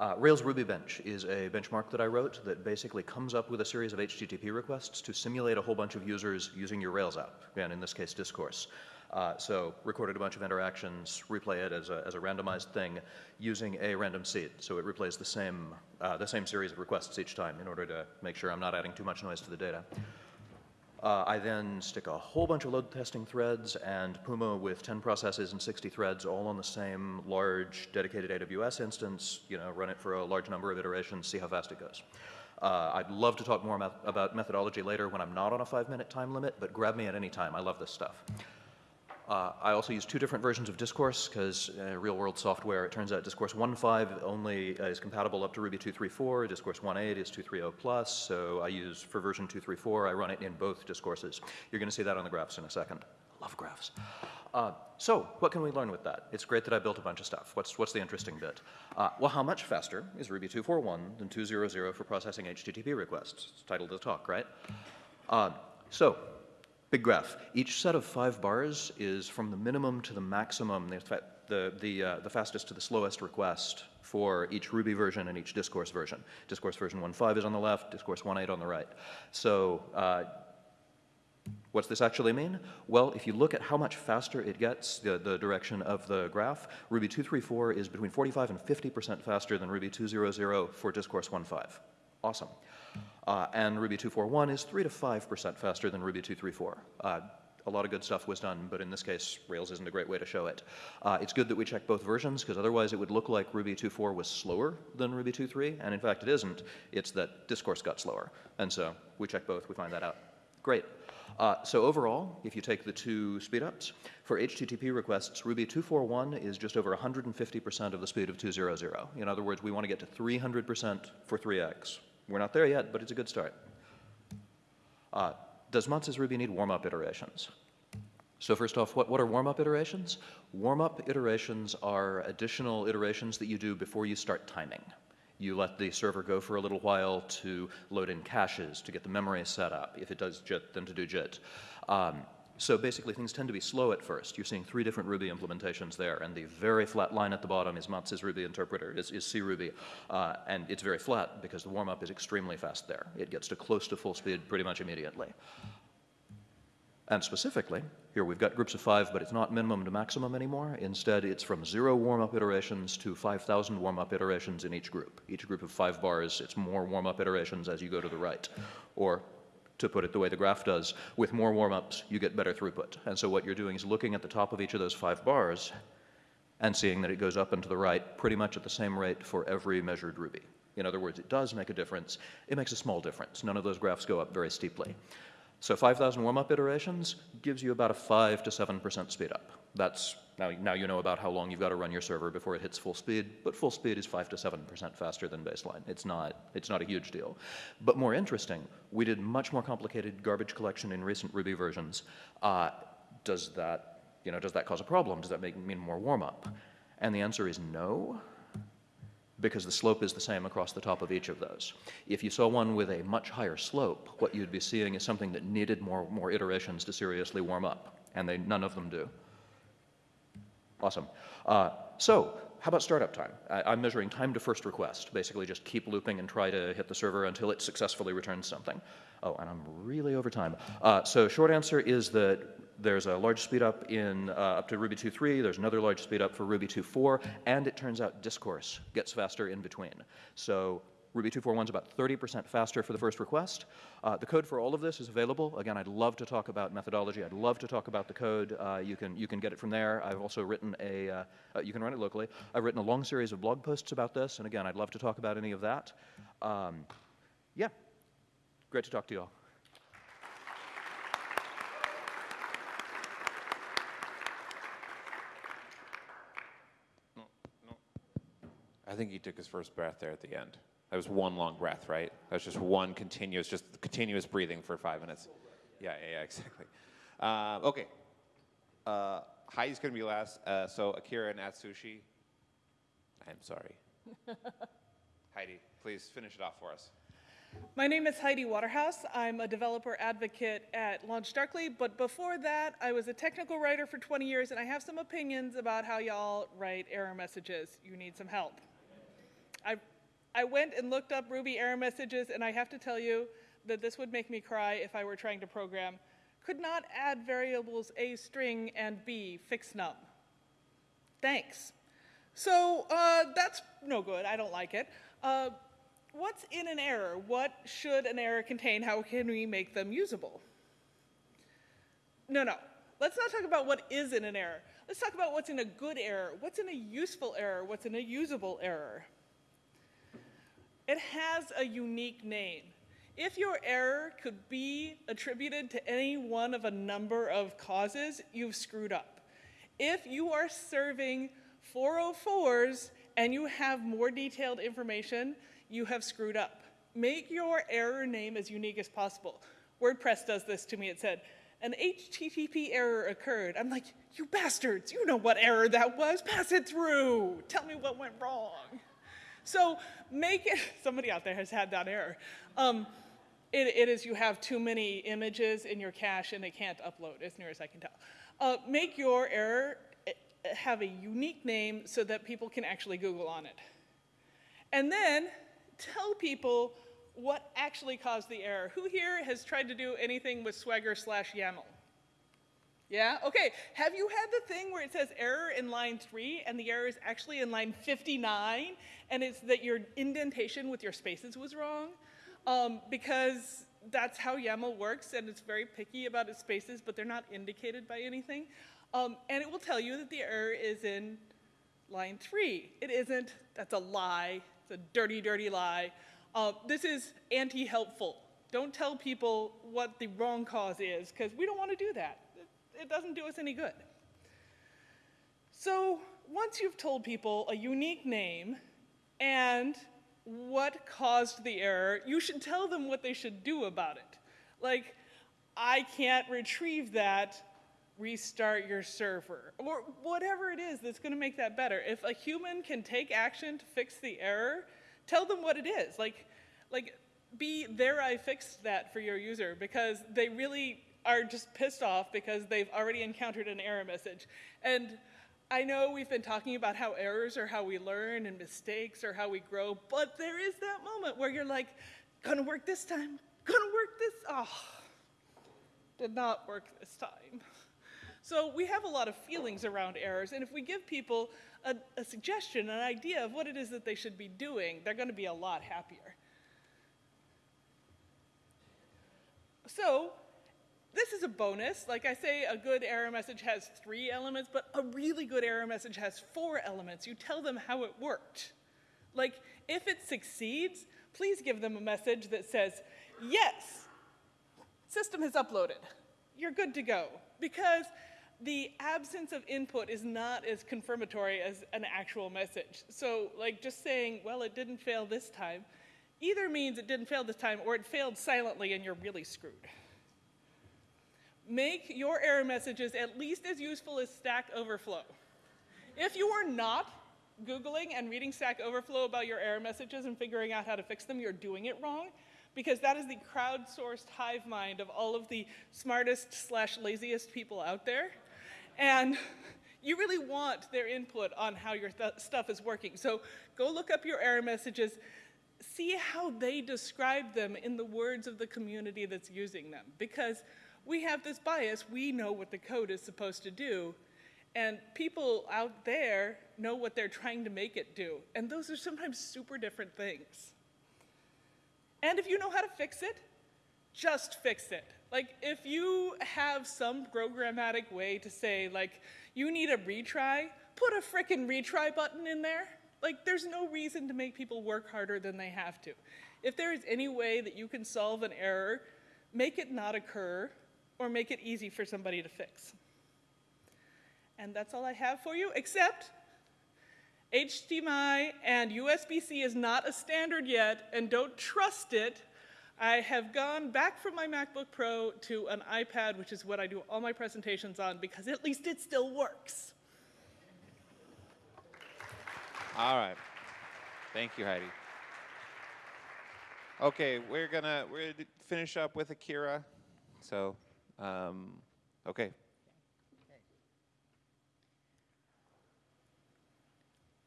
S21: Uh, Rails Ruby Bench is a benchmark that I wrote that basically comes up with a series of HTTP requests to simulate a whole bunch of users using your Rails app, and in this case, Discourse. Uh, so recorded a bunch of interactions, replay it as a, as a randomized thing using a random seed. So it replays the same, uh, the same series of requests each time in order to make sure I'm not adding too much noise to the data. Uh, I then stick a whole bunch of load testing threads and Puma with 10 processes and 60 threads all on the same large dedicated AWS instance, you know, run it for a large number of iterations, see how fast it goes. Uh, I'd love to talk more about methodology later when I'm not on a five minute time limit, but grab me at any time. I love this stuff. Uh, I also use two different versions of Discourse because uh, real world software, it turns out Discourse 1.5 only uh, is compatible up to Ruby 2.3.4. Discourse 1.8 is 2.3.0 plus. So I use for version 2.3.4, I run it in both discourses. You're going to see that on the graphs in a second. Love graphs. Uh, so what can we learn with that? It's great that I built a bunch of stuff. What's, what's the interesting bit? Uh, well, how much faster is Ruby 2.4.1 than 2.0.0 for processing HTTP requests? It's title of the talk, right? Uh, so Big graph. Each set of five bars is from the minimum to the maximum, the, the, the, uh, the fastest to the slowest request for each Ruby version and each Discourse version. Discourse version 1.5 is on the left, Discourse 1.8 on the right. So uh, What's this actually mean? Well, if you look at how much faster it gets, the, the direction of the graph, Ruby 2.3.4 is between 45 and 50% faster than Ruby 2.0.0 for Discourse 1.5. Awesome. Uh, and Ruby 2.4.1 is 3 to 5% faster than Ruby 2.3.4. Uh, a lot of good stuff was done, but in this case, Rails isn't a great way to show it. Uh, it's good that we check both versions, because otherwise it would look like Ruby 2.4 was slower than Ruby 2.3, and in fact it isn't. It's that discourse got slower. And so we check both, we find that out. Great. Uh, so overall, if you take the two speedups, for HTTP requests, Ruby 2.4.1 is just over 150% of the speed of 2.0.0. In other words, we want to get to 300% for 3x. We're not there yet, but it's a good start. Uh, does Matz's Ruby need warm-up iterations? So first off, what, what are warm-up iterations? Warm-up iterations are additional iterations that you do before you start timing. You let the server go for a little while to load in caches, to get the memory set up. If it does JIT, then to do JIT. Um, so basically, things tend to be slow at first. You're seeing three different Ruby implementations there, and the very flat line at the bottom is Matz's Ruby interpreter, is, is C Ruby, uh, and it's very flat because the warm-up is extremely fast there. It gets to close to full speed pretty much immediately. And specifically, here we've got groups of five, but it's not minimum to maximum anymore. Instead, it's from zero warm-up iterations to 5,000 warm-up iterations in each group. Each group of five bars, it's more warm-up iterations as you go to the right. Or to put it the way the graph does, with more warm-ups, you get better throughput. And so what you're doing is looking at the top of each of those five bars and seeing that it goes up and to the right pretty much at the same rate for every measured Ruby. In other words, it does make a difference. It makes a small difference. None of those graphs go up very steeply. So 5,000 warm-up iterations gives you about a 5 to 7% speed up. That's, now, now you know about how long you've got to run your server before it hits full speed, but full speed is 5 to 7% faster than baseline. It's not, it's not a huge deal. But more interesting, we did much more complicated garbage collection in recent Ruby versions. Uh, does that, you know, does that cause a problem? Does that make, mean more warm-up? And the answer is no because the slope is the same across the top of each of those. If you saw one with a much higher slope, what you'd be seeing is something that needed more, more iterations to seriously warm up, and they, none of them do. Awesome. Uh, so how about startup time? I, am measuring time to first request, basically just keep looping and try to hit the server until it successfully returns something. Oh, and I'm really over time. Uh, so short answer is that there's a large speed up in uh, up to Ruby 2.3. There's another large speed up for Ruby 2.4, and it turns out discourse gets faster in between. So Ruby 2.4.1 is about 30% faster for the first request. Uh, the code for all of this is available. Again, I'd love to talk about methodology. I'd love to talk about the code. Uh, you, can, you can get it from there. I've also written a, uh, uh you can run it locally. I've written a long series of blog posts about this, and again, I'd love to talk about any of that. Um, yeah, great to talk to you all.
S1: I think he took his first breath there at the end. That was one long breath, right? That was just one continuous, just continuous breathing for five minutes. Yeah, yeah, yeah exactly. Uh, okay. Uh, Heidi's going to be last. Uh, so Akira and Atsushi. I'm sorry. Heidi, please finish it off for us.
S22: My name is Heidi Waterhouse. I'm a developer advocate at LaunchDarkly, but before that, I was a technical writer for 20 years, and I have some opinions about how y'all write error messages. You need some help. I, I went and looked up Ruby error messages, and I have to tell you that this would make me cry if I were trying to program. Could not add variables A string and B Fixnum. Thanks. So uh, that's no good. I don't like it. Uh, what's in an error? What should an error contain? How can we make them usable? No, no. Let's not talk about what is in an error. Let's talk about what's in a good error. What's in a useful error? What's in a usable error? It has a unique name. If your error could be attributed to any one of a number of causes, you've screwed up. If you are serving 404s and you have more detailed information, you have screwed up. Make your error name as unique as possible. WordPress does this to me. It said, an HTTP error occurred. I'm like, you bastards, you know what error that was. Pass it through. Tell me what went wrong. So make it, somebody out there has had that error. Um, it, it is you have too many images in your cache and they can't upload, as near as I can tell. Uh, make your error eh, have a unique name so that people can actually Google on it. And then tell people what actually caused the error. Who here has tried to do anything with Swagger slash YAML? Yeah? Okay. Have you had the thing where it says error in line 3 and the error is actually in line 59 and it's that your indentation with your spaces was wrong? um, because that's how YAML works, and it's very picky about its spaces, but they're not indicated by anything. Um, and it will tell you that the error is in line three. It isn't. That's a lie. It's a dirty, dirty lie. Uh, this is anti-helpful. Don't tell people what the wrong cause is, because we don't want to do that. It, doesn't do us any good. So once you've told people a unique name and what caused the error, you should tell them what they should do about it. Like, I can't retrieve that, restart your server, or whatever it is that's going to make that better. If a human can take action to fix the error, tell them what it is. Like, like be there I fixed that for your user because they really are just pissed off because they've already encountered an error message. And I know we've been talking about how errors are how we learn and mistakes are how we grow, but there is that moment where you're like, gonna work this time, gonna work this, oh, did not work this time. So we have a lot of feelings around errors, and if we give people a, a suggestion, an idea of what it is that they should be doing, they're gonna be a lot happier. So this is a bonus. Like I say, a good error message has three elements, but a really good error message has four elements. You tell them how it worked. Like, if it succeeds, please give them a message that says, yes, system has uploaded. You're good to go. Because the absence of input is not as confirmatory as an actual message. So, like, just saying, well, it didn't fail this time, either means it didn't fail this time or it failed silently and you're really screwed make your error messages at least as useful as Stack Overflow. If you are not Googling and reading Stack Overflow about your error messages and figuring out how to fix them, you're doing it wrong because that is the crowdsourced hive mind of all of the smartest slash laziest people out there. And you really want their input on how your stuff is working. So go look up your error messages, see how they describe them in the words of the community that's using them. Because we have this bias. We know what the code is supposed to do, and people out there know what they're trying to make it do. And those are sometimes super different things. And if you know how to fix it, just fix it. Like, if you have some programmatic way to say, like, you need a retry, put a frickin' retry button in there. Like, there's no reason to make people work harder than they have to. If there is any way that you can solve an error, make it not occur, or make it easy for somebody to fix. And that's all I have for you, except HDMI and USB-C is not a standard yet, and don't trust it. I have gone back from my MacBook Pro to an iPad, which is what I do all my presentations on, because at least it still works.
S1: All right. Thank you, Heidi. Okay, we're gonna we're gonna finish up with Akira. So um, okay.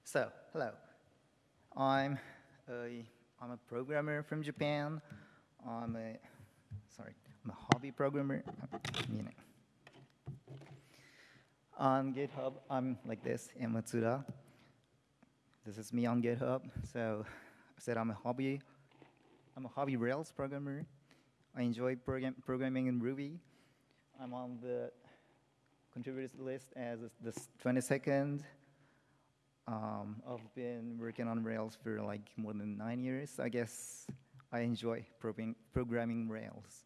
S23: So, hello. I'm a, I'm a programmer from Japan. I'm a, sorry, I'm a hobby programmer. On GitHub, I'm like this, Matsuda. This is me on GitHub. So I said I'm a hobby, I'm a hobby Rails programmer. I enjoy program, programming in Ruby. I'm on the contributors list as the 22nd. Um, I've been working on Rails for like more than nine years. I guess I enjoy programming Rails.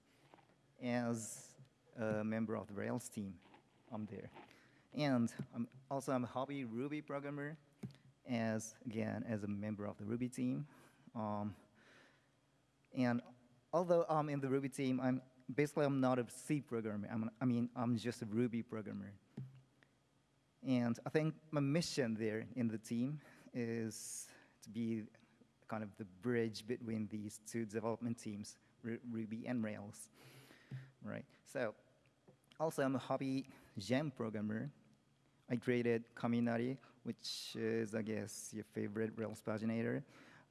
S23: As a member of the Rails team, I'm there. And I'm also I'm a hobby Ruby programmer, as again as a member of the Ruby team. Um, and although I'm in the Ruby team, I'm basically I'm not a C programmer. I'm, I mean, I'm just a Ruby programmer. And I think my mission there in the team is to be kind of the bridge between these two development teams, Ruby and Rails, right? So, also I'm a hobby gem programmer. I created Kaminari, which is, I guess, your favorite Rails paginator.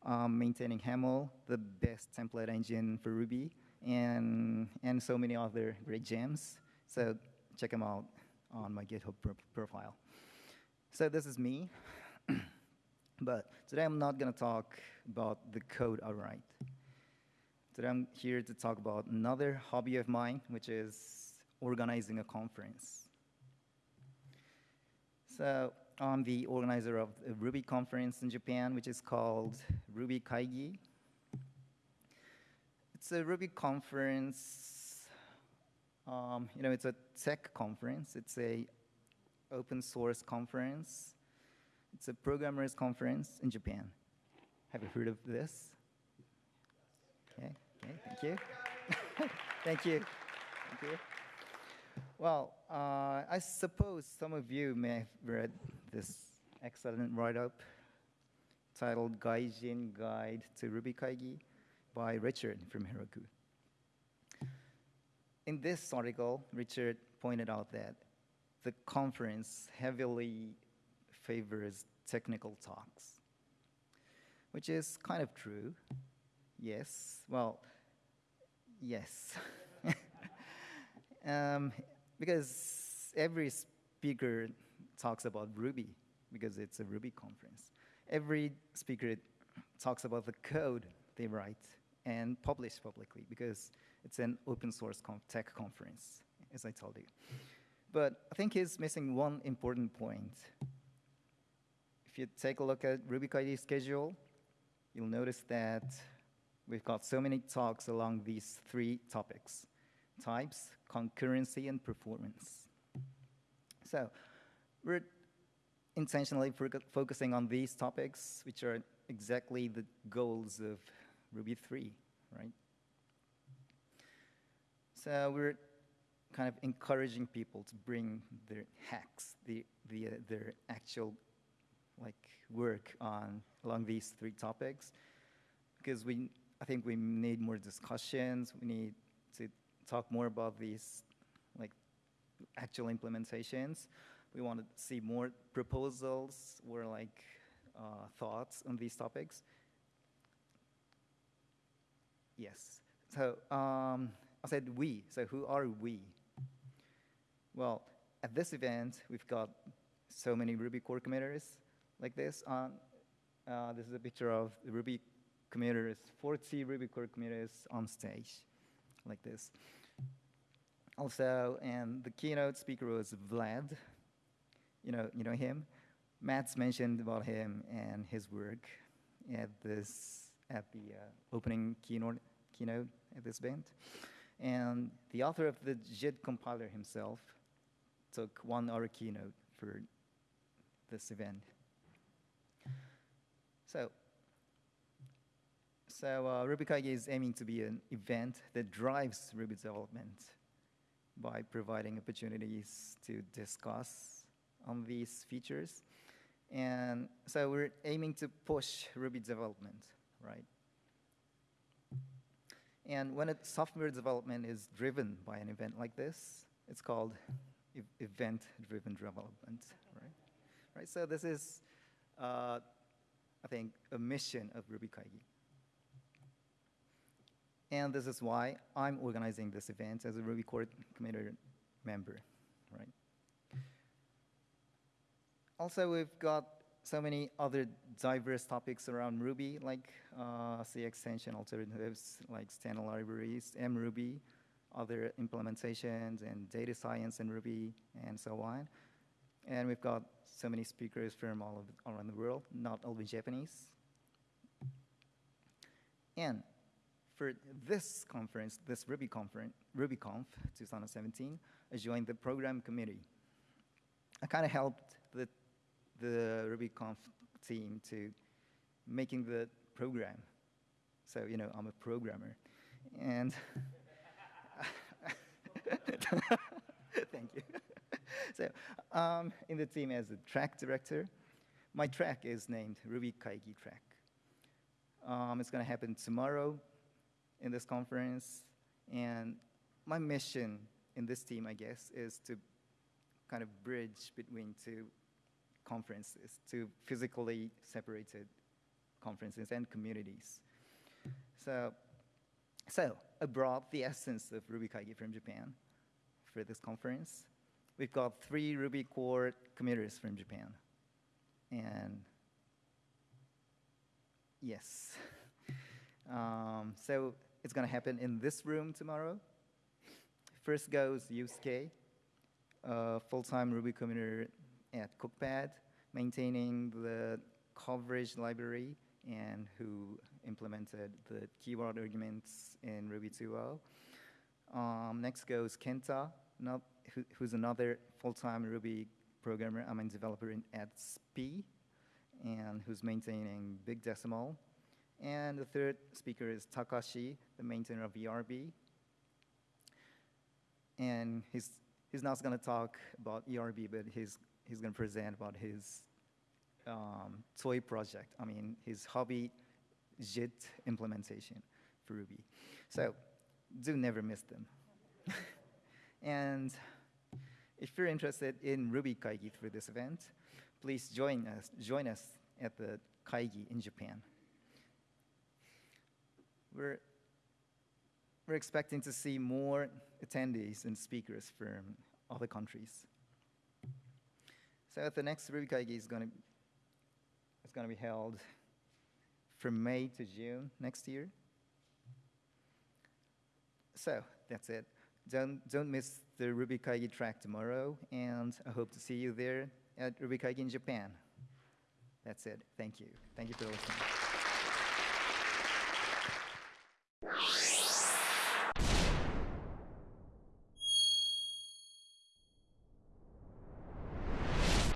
S23: Um, maintaining Haml, the best template engine for Ruby and, and so many other great gems. So check them out on my GitHub pro profile. So this is me. but today I'm not going to talk about the code I write. Today I'm here to talk about another hobby of mine, which is organizing a conference. So I'm the organizer of a Ruby conference in Japan, which is called Ruby Kaigi. It's a Ruby conference. Um, you know, it's a tech conference. It's a open source conference. It's a programmers conference in Japan. Have you heard of this? Okay, okay, thank you. thank you. Thank you. Well, uh, I suppose some of you may have read this excellent write-up titled Gaijin Guide to Ruby Kaigi by Richard from Heroku. In this article, Richard pointed out that the conference heavily favors technical talks, which is kind of true. Yes, well, yes. um, because every speaker talks about Ruby because it's a Ruby conference. Every speaker talks about the code they write and publish publicly because it's an open source tech conference, as I told you. But I think he's missing one important point. If you take a look at Ruby Kaigi schedule, you'll notice that we've got so many talks along these three topics, types, concurrency, and performance. So we're intentionally focusing on these topics, which are exactly the goals of Ruby 3, right? So we're kind of encouraging people to bring their hacks, the, the, uh, their actual like work on along these three topics, because we, I think we need more discussions. We need to talk more about these like actual implementations. We want to see more proposals or like uh, thoughts on these topics. Yes. So um, I said we. So who are we? Well, at this event, we've got so many Ruby core committers like this. On, uh, this is a picture of the Ruby committers, 40 Ruby core committers on stage like this. Also, and the keynote speaker was Vlad. You know, you know him. Matz mentioned about him and his work at this at the uh, opening keynote keynote at this event. And the author of the JIT compiler himself took one hour keynote for this event. So, so uh, RubyKaigi is aiming to be an event that drives Ruby development by providing opportunities to discuss on these features. And so we're aiming to push Ruby development, right? And when a software development is driven by an event like this, it's called event-driven development, right? Right. So this is, uh, I think, a mission of Ruby Kaigi. And this is why I'm organizing this event as a Ruby core committee member, right? Also, we've got so many other diverse topics around Ruby, like uh, C extension alternatives, like standard libraries, mRuby, other implementations and data science in Ruby and so on. And we've got so many speakers from all, of, around the world, not only Japanese. And for this conference, this Ruby conference, RubyConf 2017, I joined the program committee. I kind of helped the, the RubyConf team to making the program. So, you know, I'm a programmer. And Thank you. so, um, in the team as a track director, my track is named Ruby Kaigi track. Um, it's going to happen tomorrow in this conference, and my mission in this team, I guess, is to kind of bridge between two conferences, to physically separated conferences and communities. So so brought the essence of Ruby Kaigi from Japan for this conference. We've got three Ruby core committers from Japan. And yes. Um, so it's going to happen in this room tomorrow. First goes Yusuke, a full-time Ruby committer at Cookpad, maintaining the coverage library and who implemented the keyword arguments in Ruby 2.0. Um, next goes Kenta, not, who, who's another full-time Ruby programmer, I mean developer in, at SPI, and who's maintaining Big Decimal. And the third speaker is Takashi, the maintainer of ERB. And he's, he's not going to talk about ERB, but he's, he's going to present about his um, toy project, I mean, his hobby JIT implementation for Ruby. So do never miss them. and if you're interested in Ruby Kaigi through this event, please join us, join us at the Kaigi in Japan. We're, we're expecting to see more attendees and speakers from other countries. So the next Ruby Kaigi is going to it's going to be held from May to June next year. So that's it. Don't, don't miss the Ruby Kaigi track tomorrow, and I hope to see you there at Ruby Kaigi in Japan. That's it. Thank you. Thank you for listening.